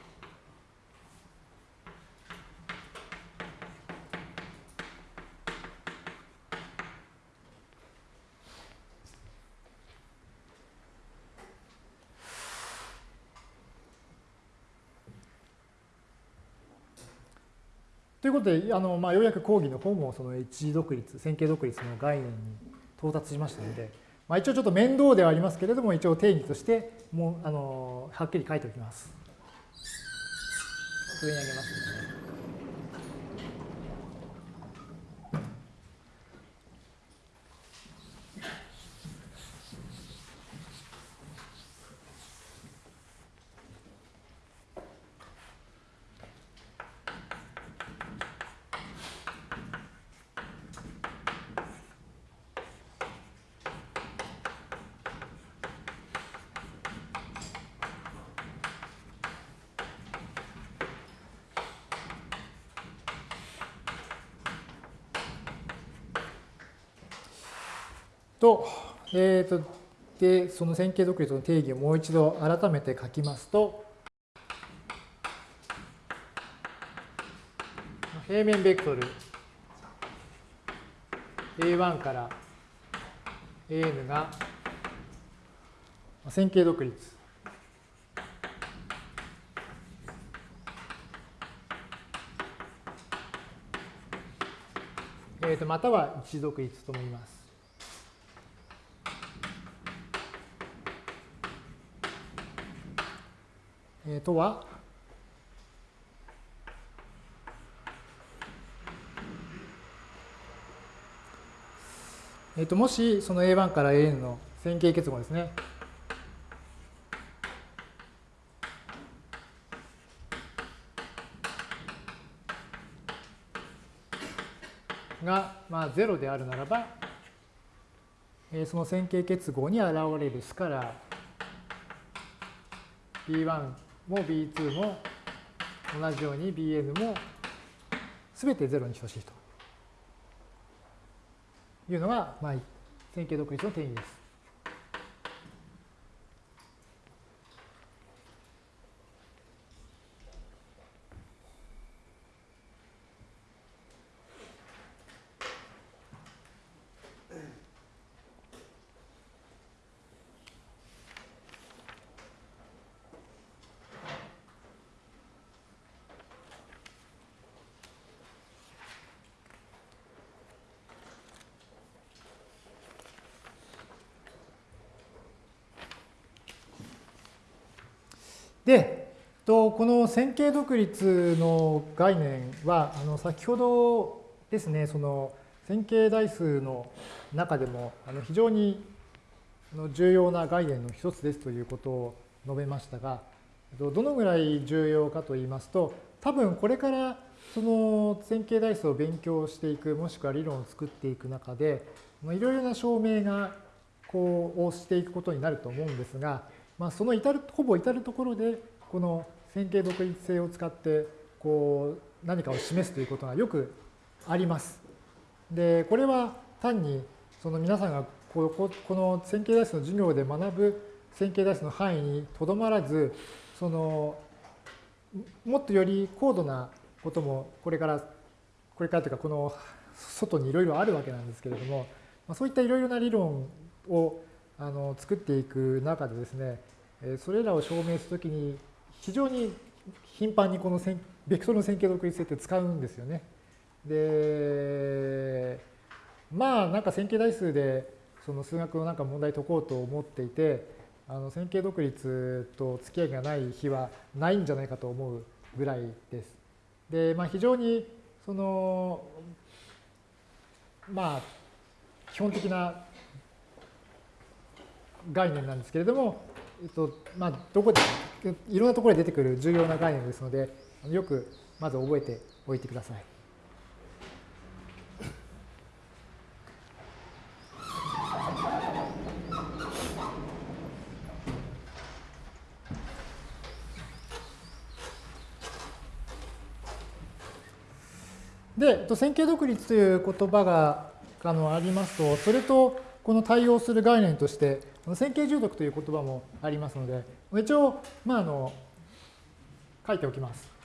ということで、あのまあ、ようやく講義の本もその一時独立、線形独立の概念に到達しましたので、まあ、一応ちょっと面倒ではありますけれども、一応定義としてもうあのはっきり書いておきます。上に上げます、ね。と、えっ、ー、と、で、その線形独立の定義をもう一度改めて書きますと、平面ベクトル A1 から AN が線形独立。えー、とまたは一独立とも言います。えー、とは、えー、ともしその A1 から AN の線形結合ですね。が、まあ、0であるならば、えー、その線形結合に現れるスカラー B1 も B2 も同じように Bn も全て0に等しいというのが、まあ、線形独立の定義です。で、とこの線形独立の概念は、あの先ほどですね、その線形代数の中でもあの非常に重要な概念の一つですということを述べましたが、どのぐらい重要かと言いますと、多分これからその線形代数を勉強していく、もしくは理論を作っていく中で、いろいろな証明がこうをしていくことになると思うんですが、まあ、その至るほぼ至るところでこの線形独立性を使ってこう何かを示すということがよくあります。でこれは単にその皆さんがここの線形代数の授業で学ぶ線形代数の範囲にとどまらずそのもっとより高度なこともこれからこれからというかこの外にいろいろあるわけなんですけれどもそういったいろいろな理論をあの作っていく中でですねそれらを証明するときに非常に頻繁にこのベクトルの線形独立性って使うんですよね。でまあなんか線形代数でその数学のなんか問題解こうと思っていてあの線形独立と付き合いがない日はないんじゃないかと思うぐらいです。で、まあ、非常にそのまあ基本的な概念なんですけれども、えっとまあ、どこでいろんなところで出てくる重要な概念ですのでよくまず覚えておいてください。で、線形独立という言葉があのありますと、それとこの対応する概念として、線形重読という言葉もありますので、一応、まあ、あの書いておきます。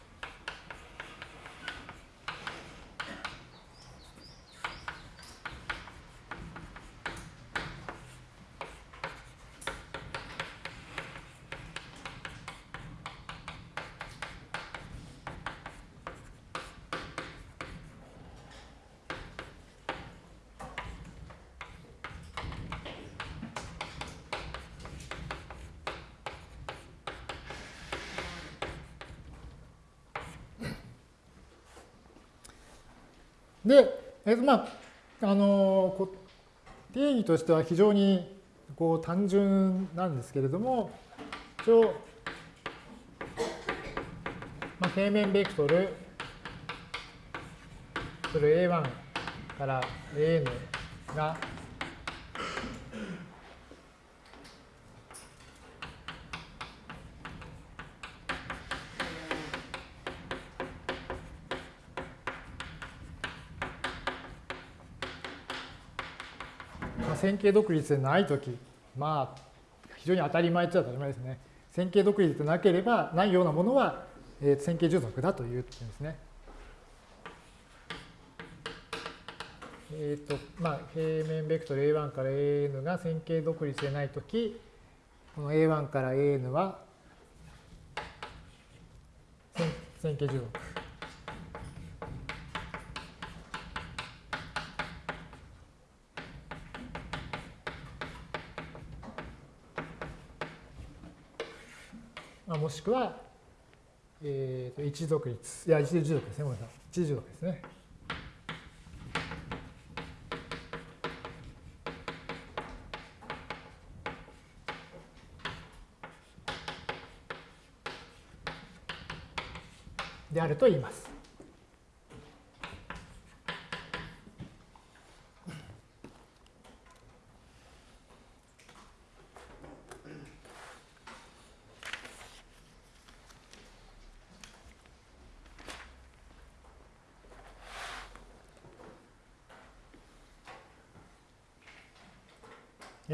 で、えまあ、あの定義としては非常にこう単純なんですけれども、一応、まあ、平面ベクトルそれ A1 から AN が線形独立でないとき、まあ、非常に当たり前っちゃ当たり前ですね。線形独立でなければないようなものは、えー、線形従属だという点ですね。えっ、ー、と、まあ、平面ベクトル A1 から AN が線形独立でないとき、この A1 から AN は線形従属。もしくは、えー、と一独立。いや、一重属ですね。ごめんなさい。一重属ですね。であると言います。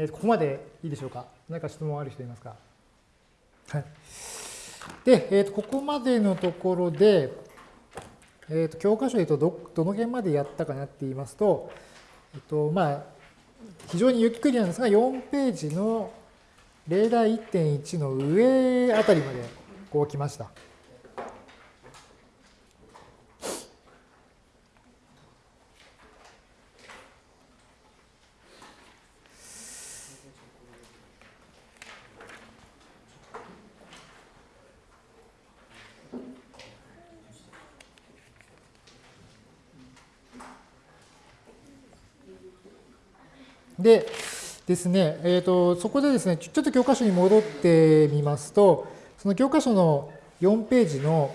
ー、ここまでいいでしょうか？何か質問ある人いますか？はい。で、えー、とここまでのところで、えー、と教科書で言うとどどの辺までやったかなって言いますと、えっとまあ、非常にゆっくりなんですが、4ページの例題1.1の上あたりまでこう来ました。でですね、えーと、そこでですね、ちょっと教科書に戻ってみますと、その教科書の4ページの、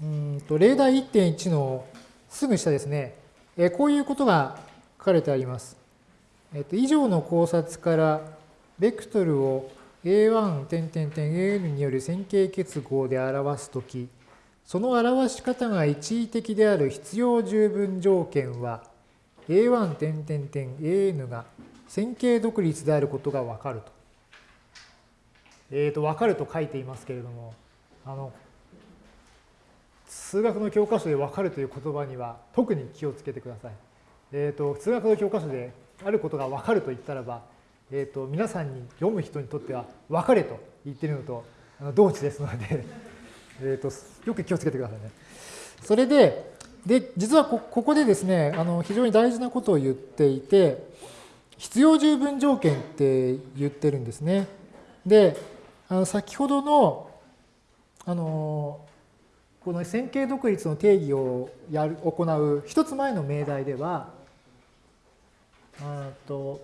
うんと例題1.1のすぐ下ですね、えこういうことが書かれてあります。えっと、以上の考察からベクトルを A1 点点点 AN による線形結合で表すとき、その表し方が一時的である必要十分条件は A1 点点点 AN が線形独立であることがわかると。えっ、ー、と、わかると書いていますけれども、あの、数学の教科書でわかるという言葉には特に気をつけてください。えっ、ー、と、数学の教科書であることがわかると言ったらば、えっ、ー、と、皆さんに読む人にとってはわかれと言ってるのとあの同値ですのでえっと、よく気をつけてくださいね。それで、で、実はここでですね、あの非常に大事なことを言っていて、必要十分条件って言ってるんですね。で、あの先ほどの、あの、この線形独立の定義をやる行う一つ前の命題では、あと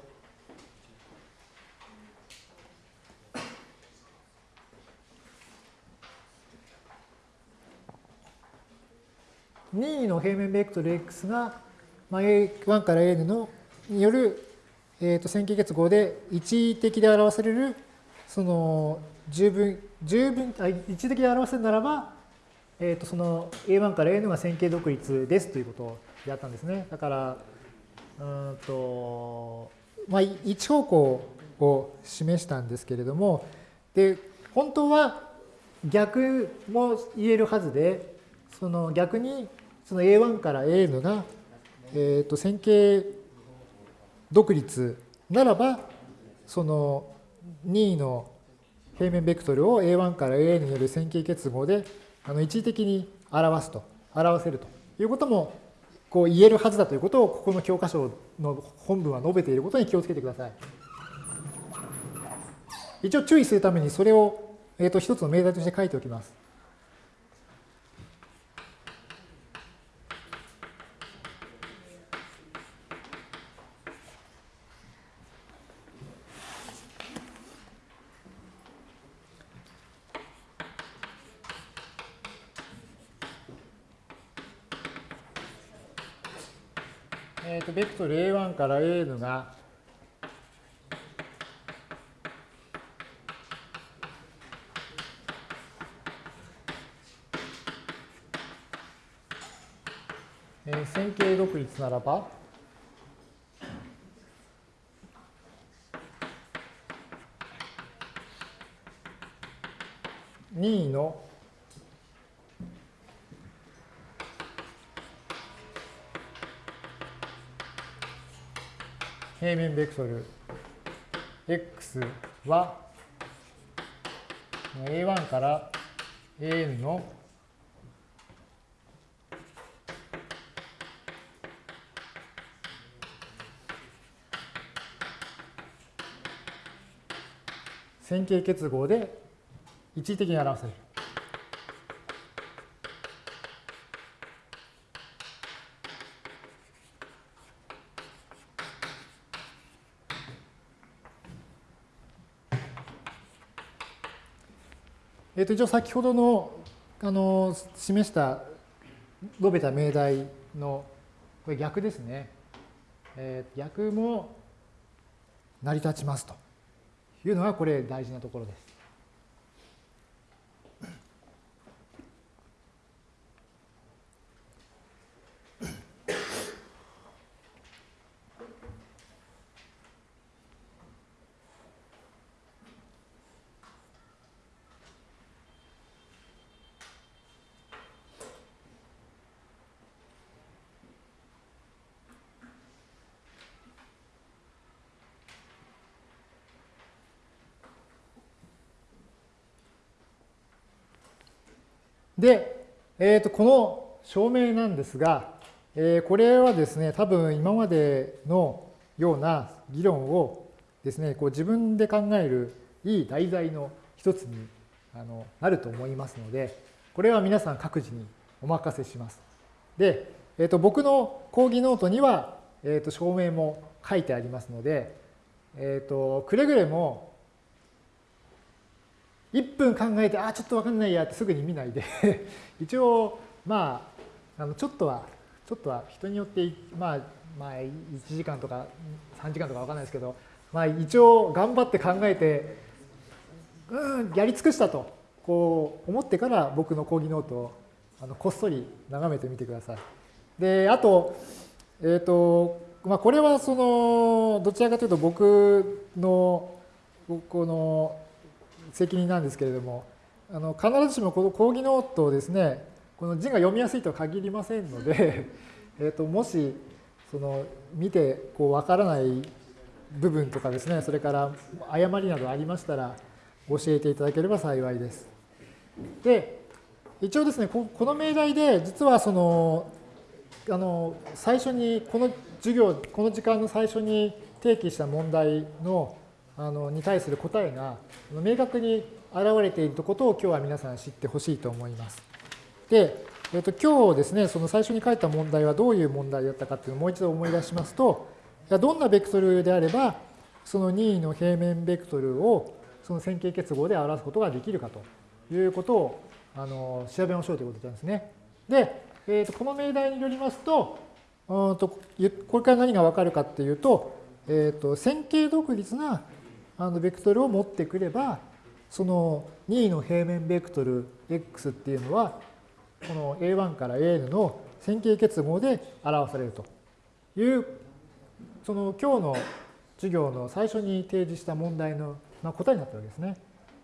任意の平面ベクトル x が、まあ、A1 から an のによる、えー、と線形結合で一時的で表されるその十分十分あ一時的で表せるならば、えー、とその A1 から an が線形独立ですということをやったんですね。だからうんと、まあ、一方向を示したんですけれどもで本当は逆も言えるはずでその逆にその A1 から AN が、えー、と線形独立ならば、その2の平面ベクトルを A1 から AN による線形結合であの一時的に表すと、表せるということもこう言えるはずだということをここの教科書の本文は述べていることに気をつけてください。一応注意するためにそれを、えー、と一つの命題として書いておきます。とベクトル A1 から AN がえー、線形独立ならば2の平面ベクトル x は a1 から an の線形結合で一時的に表せる。えー、と一応先ほどのあの示した述べた命題のこれ逆ですね、えー、逆も成り立ちますというのがこれ大事なところです。で、えー、とこの証明なんですが、えー、これはですね、多分今までのような議論をですね、こう自分で考えるいい題材の一つにあのなると思いますので、これは皆さん各自にお任せします。で、えー、と僕の講義ノートには、えー、と証明も書いてありますので、えー、とくれぐれも1分考えて、あ、ちょっとわかんないやってすぐに見ないで 一応、まあ、あのちょっとは、ちょっとは人によって、まあ、まあ、1時間とか3時間とかわかんないですけど、まあ、一応頑張って考えて、うん、やり尽くしたと、こう思ってから僕の講義ノートをあのこっそり眺めてみてください。で、あと、えっ、ー、と、まあ、これはその、どちらかというと僕の、この責任なんですけれども、あの必ずしもこの講義ノートをですね、この字が読みやすいとは限りませんので、えともしその見てこう分からない部分とかですね、それから誤りなどありましたら教えていただければ幸いです。で、一応ですね、この命題で実はその、あの最初にこの授業、この時間の最初に提起した問題のあのに対する答えが明確に現れていることを今日は皆さん知ってほしいと思います。で、えっと、今日ですね、その最初に書いた問題はどういう問題だったかっていうのをもう一度思い出しますと、どんなベクトルであれば、その任意の平面ベクトルをその線形結合で表すことができるかということをあの調べましょうということなんですね。で、えー、とこの命題によりますと、うんとこれから何がわかるかっていうと、えー、と線形独立なあのベクトルを持ってくれば、その任意の平面ベクトル x っていうのは、この A1 から AN の線形結合で表されるという、その今日の授業の最初に提示した問題の答えになったわけですね。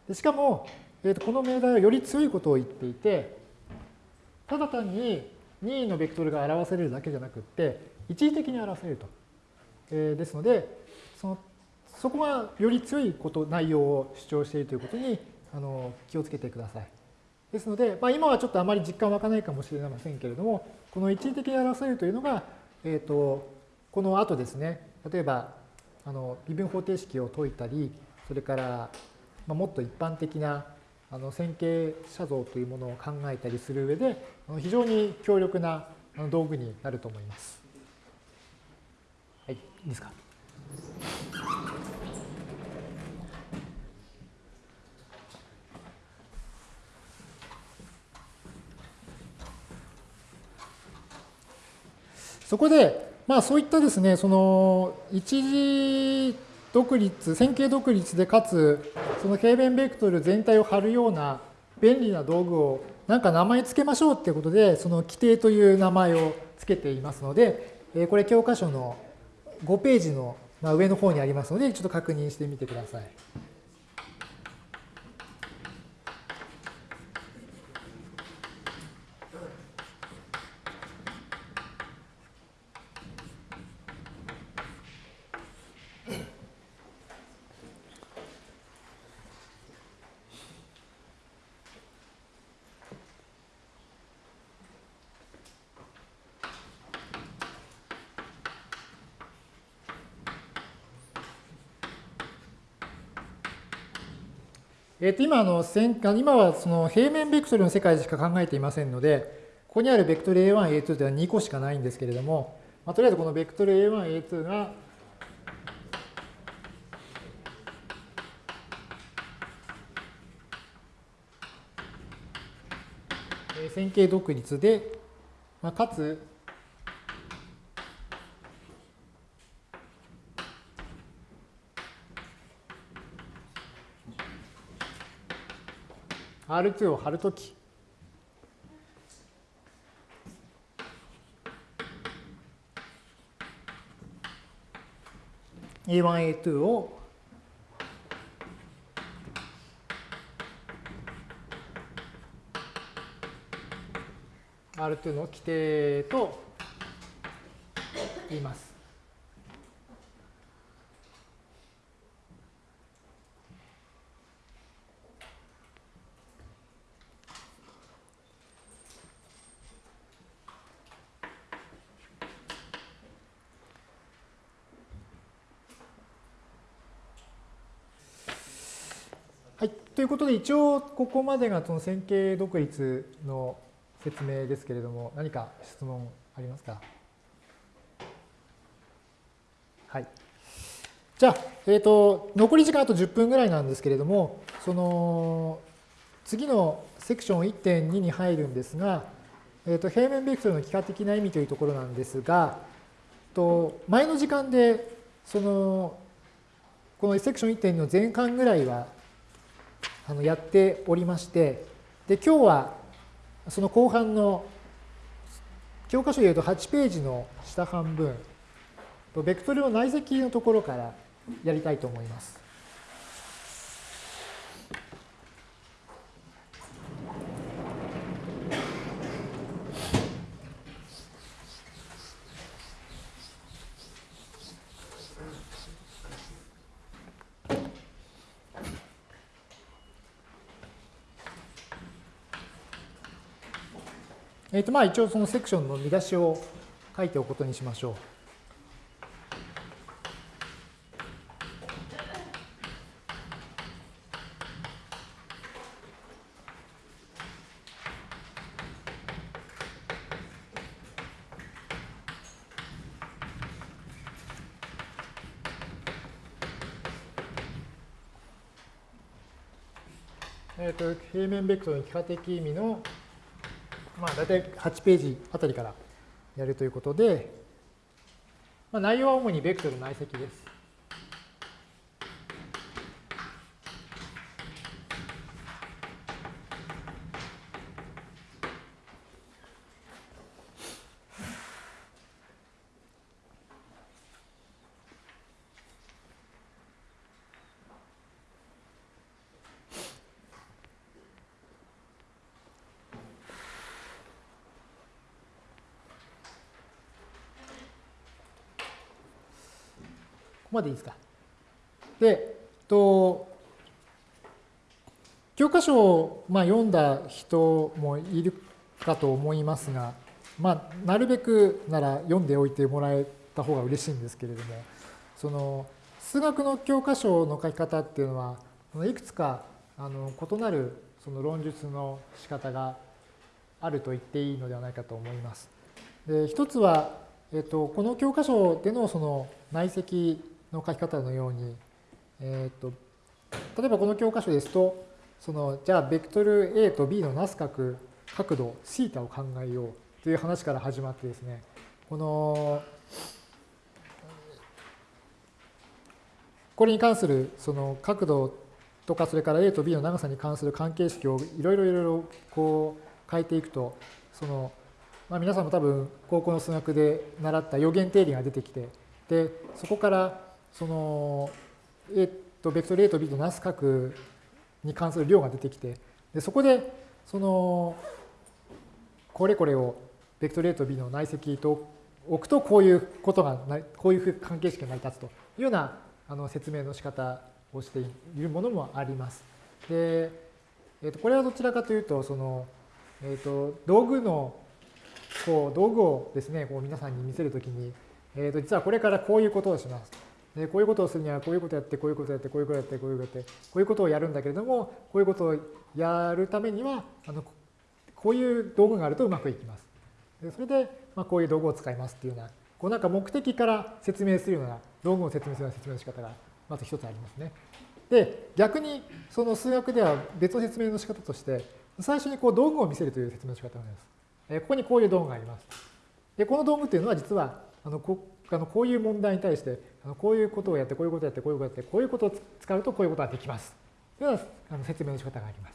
でしかも、えー、とこの命題はより強いことを言っていて、ただ単に任意のベクトルが表されるだけじゃなくって、一時的に表されると。えー、ですので、そこがより強いこと、内容を主張しているということにあの気をつけてください。ですので、まあ、今はちょっとあまり実感湧かないかもしれませんけれども、この一時的に表せるというのが、えーと、この後ですね、例えばあの微分方程式を解いたり、それから、まあ、もっと一般的なあの線形写像というものを考えたりする上で、非常に強力な道具になると思います。はい、いいですか？そこで、まあそういったですね、その一時独立、線形独立でかつ、その平面ベクトル全体を貼るような便利な道具をなんか名前つけましょうっていうことで、その規定という名前をつけていますので、これ教科書の5ページの上の方にありますので、ちょっと確認してみてください。えっ、と、今の、今はその平面ベクトルの世界しか考えていませんので、ここにあるベクトル A1、A2 というのは2個しかないんですけれども、まあ、とりあえずこのベクトル A1、A2 が線形独立で、まあ、かつ R2 を貼るとき、A1、A2 をア R2 の規定と言います。ということで、一応ここまでがその線形独立の説明ですけれども、何か質問ありますか？はい。じゃあ、えっ、ー、と、残り時間あと10分ぐらいなんですけれども、その、次のセクション1.2に入るんですが、えー、と平面ベクトルの幾何的な意味というところなんですが、と前の時間でそのこのセクション1点の前半ぐらいはあのやっておりましてで今日はその後半の教科書でいうと8ページの下半分ベクトルの内積のところからやりたいと思います。えーとまあ、一応そのセクションの見出しを書いておくことにしましょう。えーと、平面ベクトルの幾何的意味のまあ、大体8ページあたりからやるということで、まあ、内容は主にベクトル内積です。までいいですか？で、と教科書をまあ読んだ人もいるかと思いますが、まあ、なるべくなら読んでおいてもらえた方が嬉しいんですけれども、その数学の教科書の書き方っていうのは、いくつかあの異なるその論述の仕方があると言っていいのではないかと思います。で一つは、えっと、この教科書でのその内積の書き方のように、えーと、例えばこの教科書ですと、そのじゃあベクトル A と B のなす角角度 θ を考えようという話から始まってですね、このこれに関するその角度とかそれから A と B の長さに関する関係式をいろいろいろいろこう変えていくとその、まあ、皆さんも多分高校の数学で習った予言定理が出てきてでそこからその A とベクトル A と B となす角に関する量が出てきてでそこでそのこれこれをベクトル A と B の内積と置くとこういうことがこういう関係式が成り立つというようなあの説明の仕方をしているものもあります。で、えー、とこれはどちらかというとその、えー、と道具のこう道具をですねこう皆さんに見せるときに、えー、と実はこれからこういうことをします。でこういうことをするにはこういうことやってこういうことやってこういうことやってこういうことやってこういうことをやるんだけれどもこういうことをやるためにはあのこういう道具があるとうまくいきます。でそれで、まあ、こういう道具を使いますっていうようなこうなんか目的から説明するような道具を説明するような説明の仕方がまず一つありますね。で逆にその数学では別の説明の仕方として最初にこう道具を見せるという説明の仕方があります。えここにこういう道具があります。でこの道具っていうのは実はあのこあのこういう問題に対してこういうことをやってこういうことをやってこういうことをやってこういうことを使うとこういうことができますというような説明の仕方があります。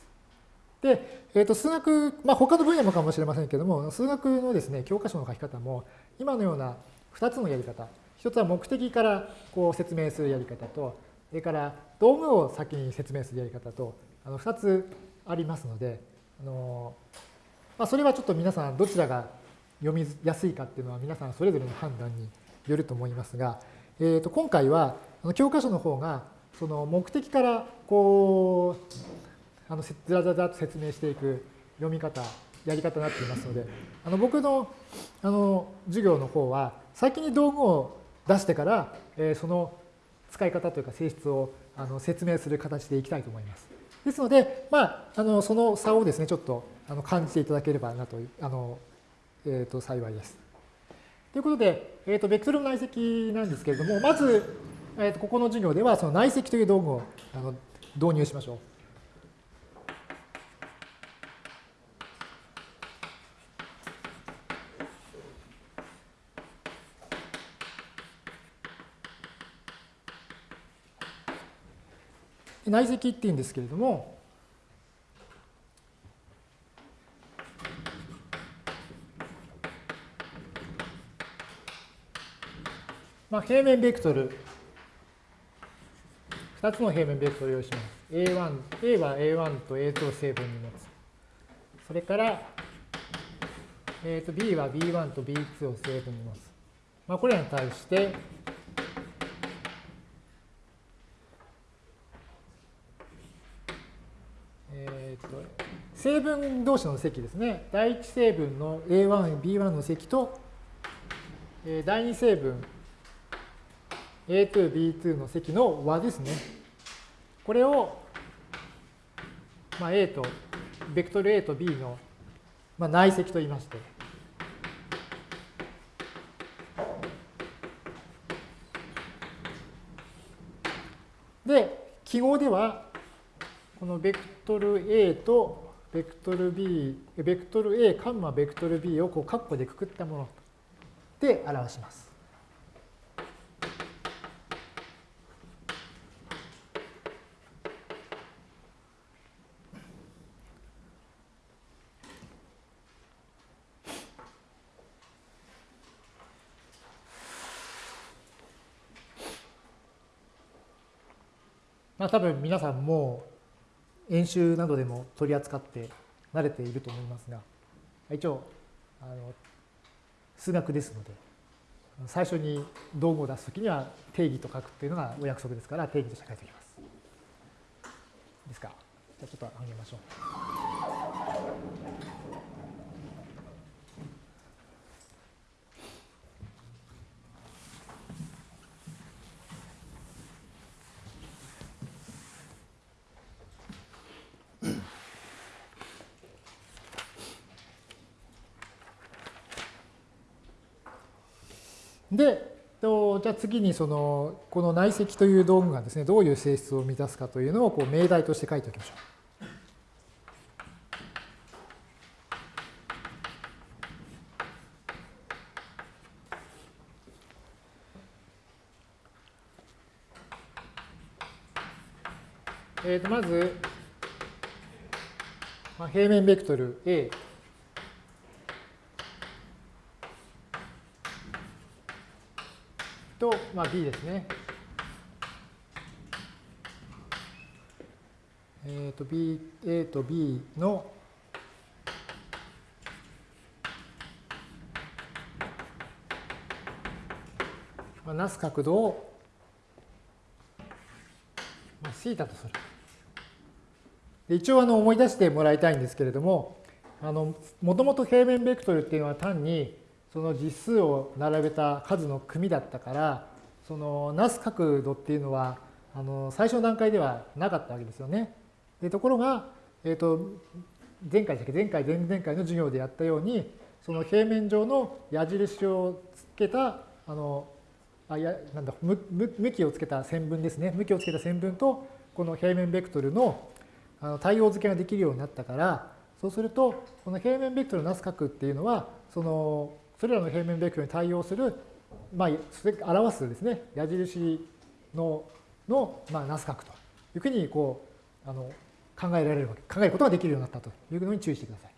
で、えー、と数学、まあ、他の分野もかもしれませんけれども数学のですね教科書の書き方も今のような2つのやり方一つは目的からこう説明するやり方とそれから道具を先に説明するやり方とあの2つありますのであの、まあ、それはちょっと皆さんどちらが読みやすいかっていうのは皆さんそれぞれの判断によると思いますが、えー、と今回は教科書の方がその目的からこうあのずらずらと説明していく読み方やり方になっていますのであの僕のあの授業の方は先に道具を出してから、えー、その使い方というか性質をあの説明する形でいきたいと思います。ですので、まあ、あのその差をですねちょっとあの感じていただければなとあの、えー、と幸いです。ということで、えーと、ベクトルの内積なんですけれども、まず、えーと、とここの授業ではその内積という道具をあの導入しましょう。内積っていうんですけれども、平面ベクトル、2つの平面ベクトルを用意します。A1、A は A1 と A2 を成分に持つ。それから、えー、と B は B1 と B2 を成分に持つ。まあ、これらに対して、えー、と成分同士の積ですね。第一成分の A1、B1 の積と、第二成分 A2、B2 の積の和ですね。これを、まあ、A と、ベクトル A と B の、まあ、内積と言いまして、で、記号では、このベクトル A とベクトル B、ベクトル A、カンマベクトル B をこうカッコでくくったもので表します。まあ、多分皆さんも演習などでも取り扱って慣れていると思いますが一応あの数学ですので最初に道具を出すときには定義と書くっていうのがお約束ですから定義として書いておきます。ですか？じゃあちょっと上げましょう。で、じゃあ次にそのこの内積という道具がですねどういう性質を満たすかというのをこう命題として書いておきましょう。えー、とまず、まあ、平面ベクトル A と、まあ、B ですね。えっ、ー、と B、A と B のまあ、なす角度を、まあ、θ とする。で一応あの思い出してもらいたいんですけれども、あのもともと平面ベクトルっていうのは単にその実数を並べた数の組だったからそのなす角度っていうのはあの最初の段階ではなかったわけですよね。でところが、えーと、前回だけ前回前々回の授業でやったようにその平面上の矢印をつけたあのあやなんだ向きをつけた線分ですね向きをつけた線分とこの平面ベクトルのあの対応付けができるようになったからそうするとこの平面ベクトルのなす角っていうのはそのそれらの平面ベクトルに対応する、まあ、表すですね、矢印の、の、まあ、ナス角というふうにこう、あの、考えられるわけ、考えることができるようになったというのに注意してください。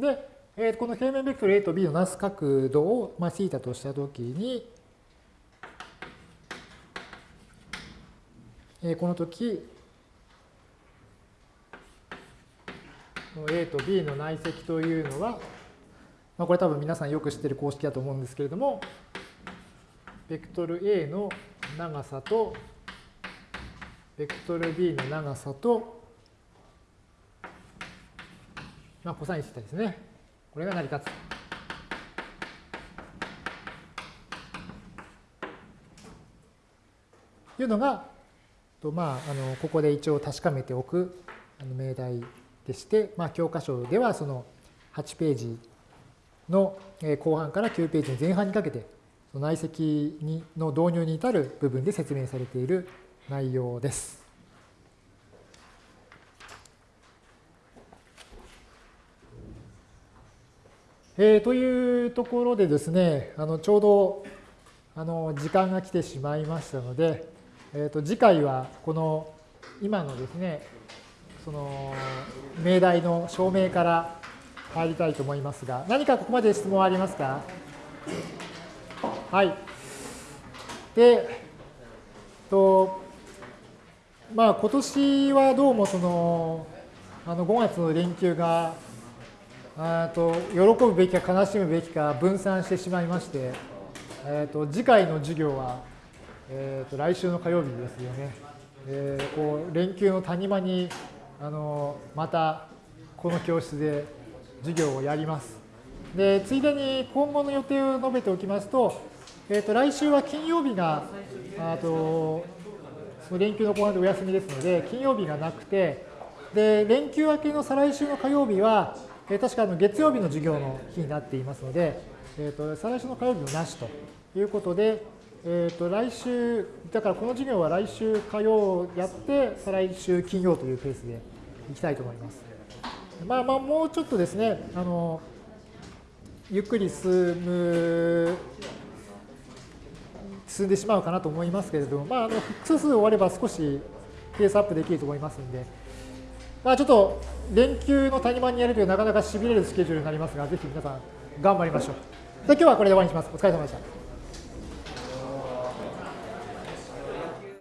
で、えー、この平面ベクトル A と B のナス角度を、まあ、θ としたときに、えー、この時、A と B の内積というのは、まあ、これ多分皆さんよく知ってる公式だと思うんですけれども、ベクトル A の長さと、ベクトル B の長さと、まあ、コサインシタですね。これが成り立つ。というのが、とまあ、あのここで一応確かめておく命題でして、まあ、教科書ではその8ページの後半から9ページの前半にかけて内積にの導入に至る部分で説明されている内容です。えー、というところでですね、あのちょうどあの時間が来てしまいましたので、えー、と次回はこの今のですね、その命題の証明から入りたいと思いますが、何かここまで質問ありますか？はい。で、とまあ今年はどうもそのあの5月の連休があと喜ぶべきか悲しむべきか分散してしまいまして、えー、と次回の授業は、えー、と来週の火曜日ですよね。えー、こう連休の谷間にあのまたこの教室で授業をやります。でついでに今後の予定を述べておきますと、えー、と来週は金曜日があとその連休の後半でお休みですので金曜日がなくてで連休明けの再来週の火曜日は、えー、確かあの月曜日の授業の日になっていますので、えー、と再来週の火曜日もなしということで、えー、と来週だからこの授業は来週火曜やって再来週金曜というペースでいきたいと思います。まあまあもうちょっとですねあのゆっくり進む進んでしまうかなと思いますけれども、まあ、あの複数数終われば少しペースアップできると思いますので、まあ、ちょっと連休の谷間にやるというなかなかしびれるスケジュールになりますが、ぜひ皆さん頑張りましょう。で今日はこれで終わりにします。お疲れ様でした。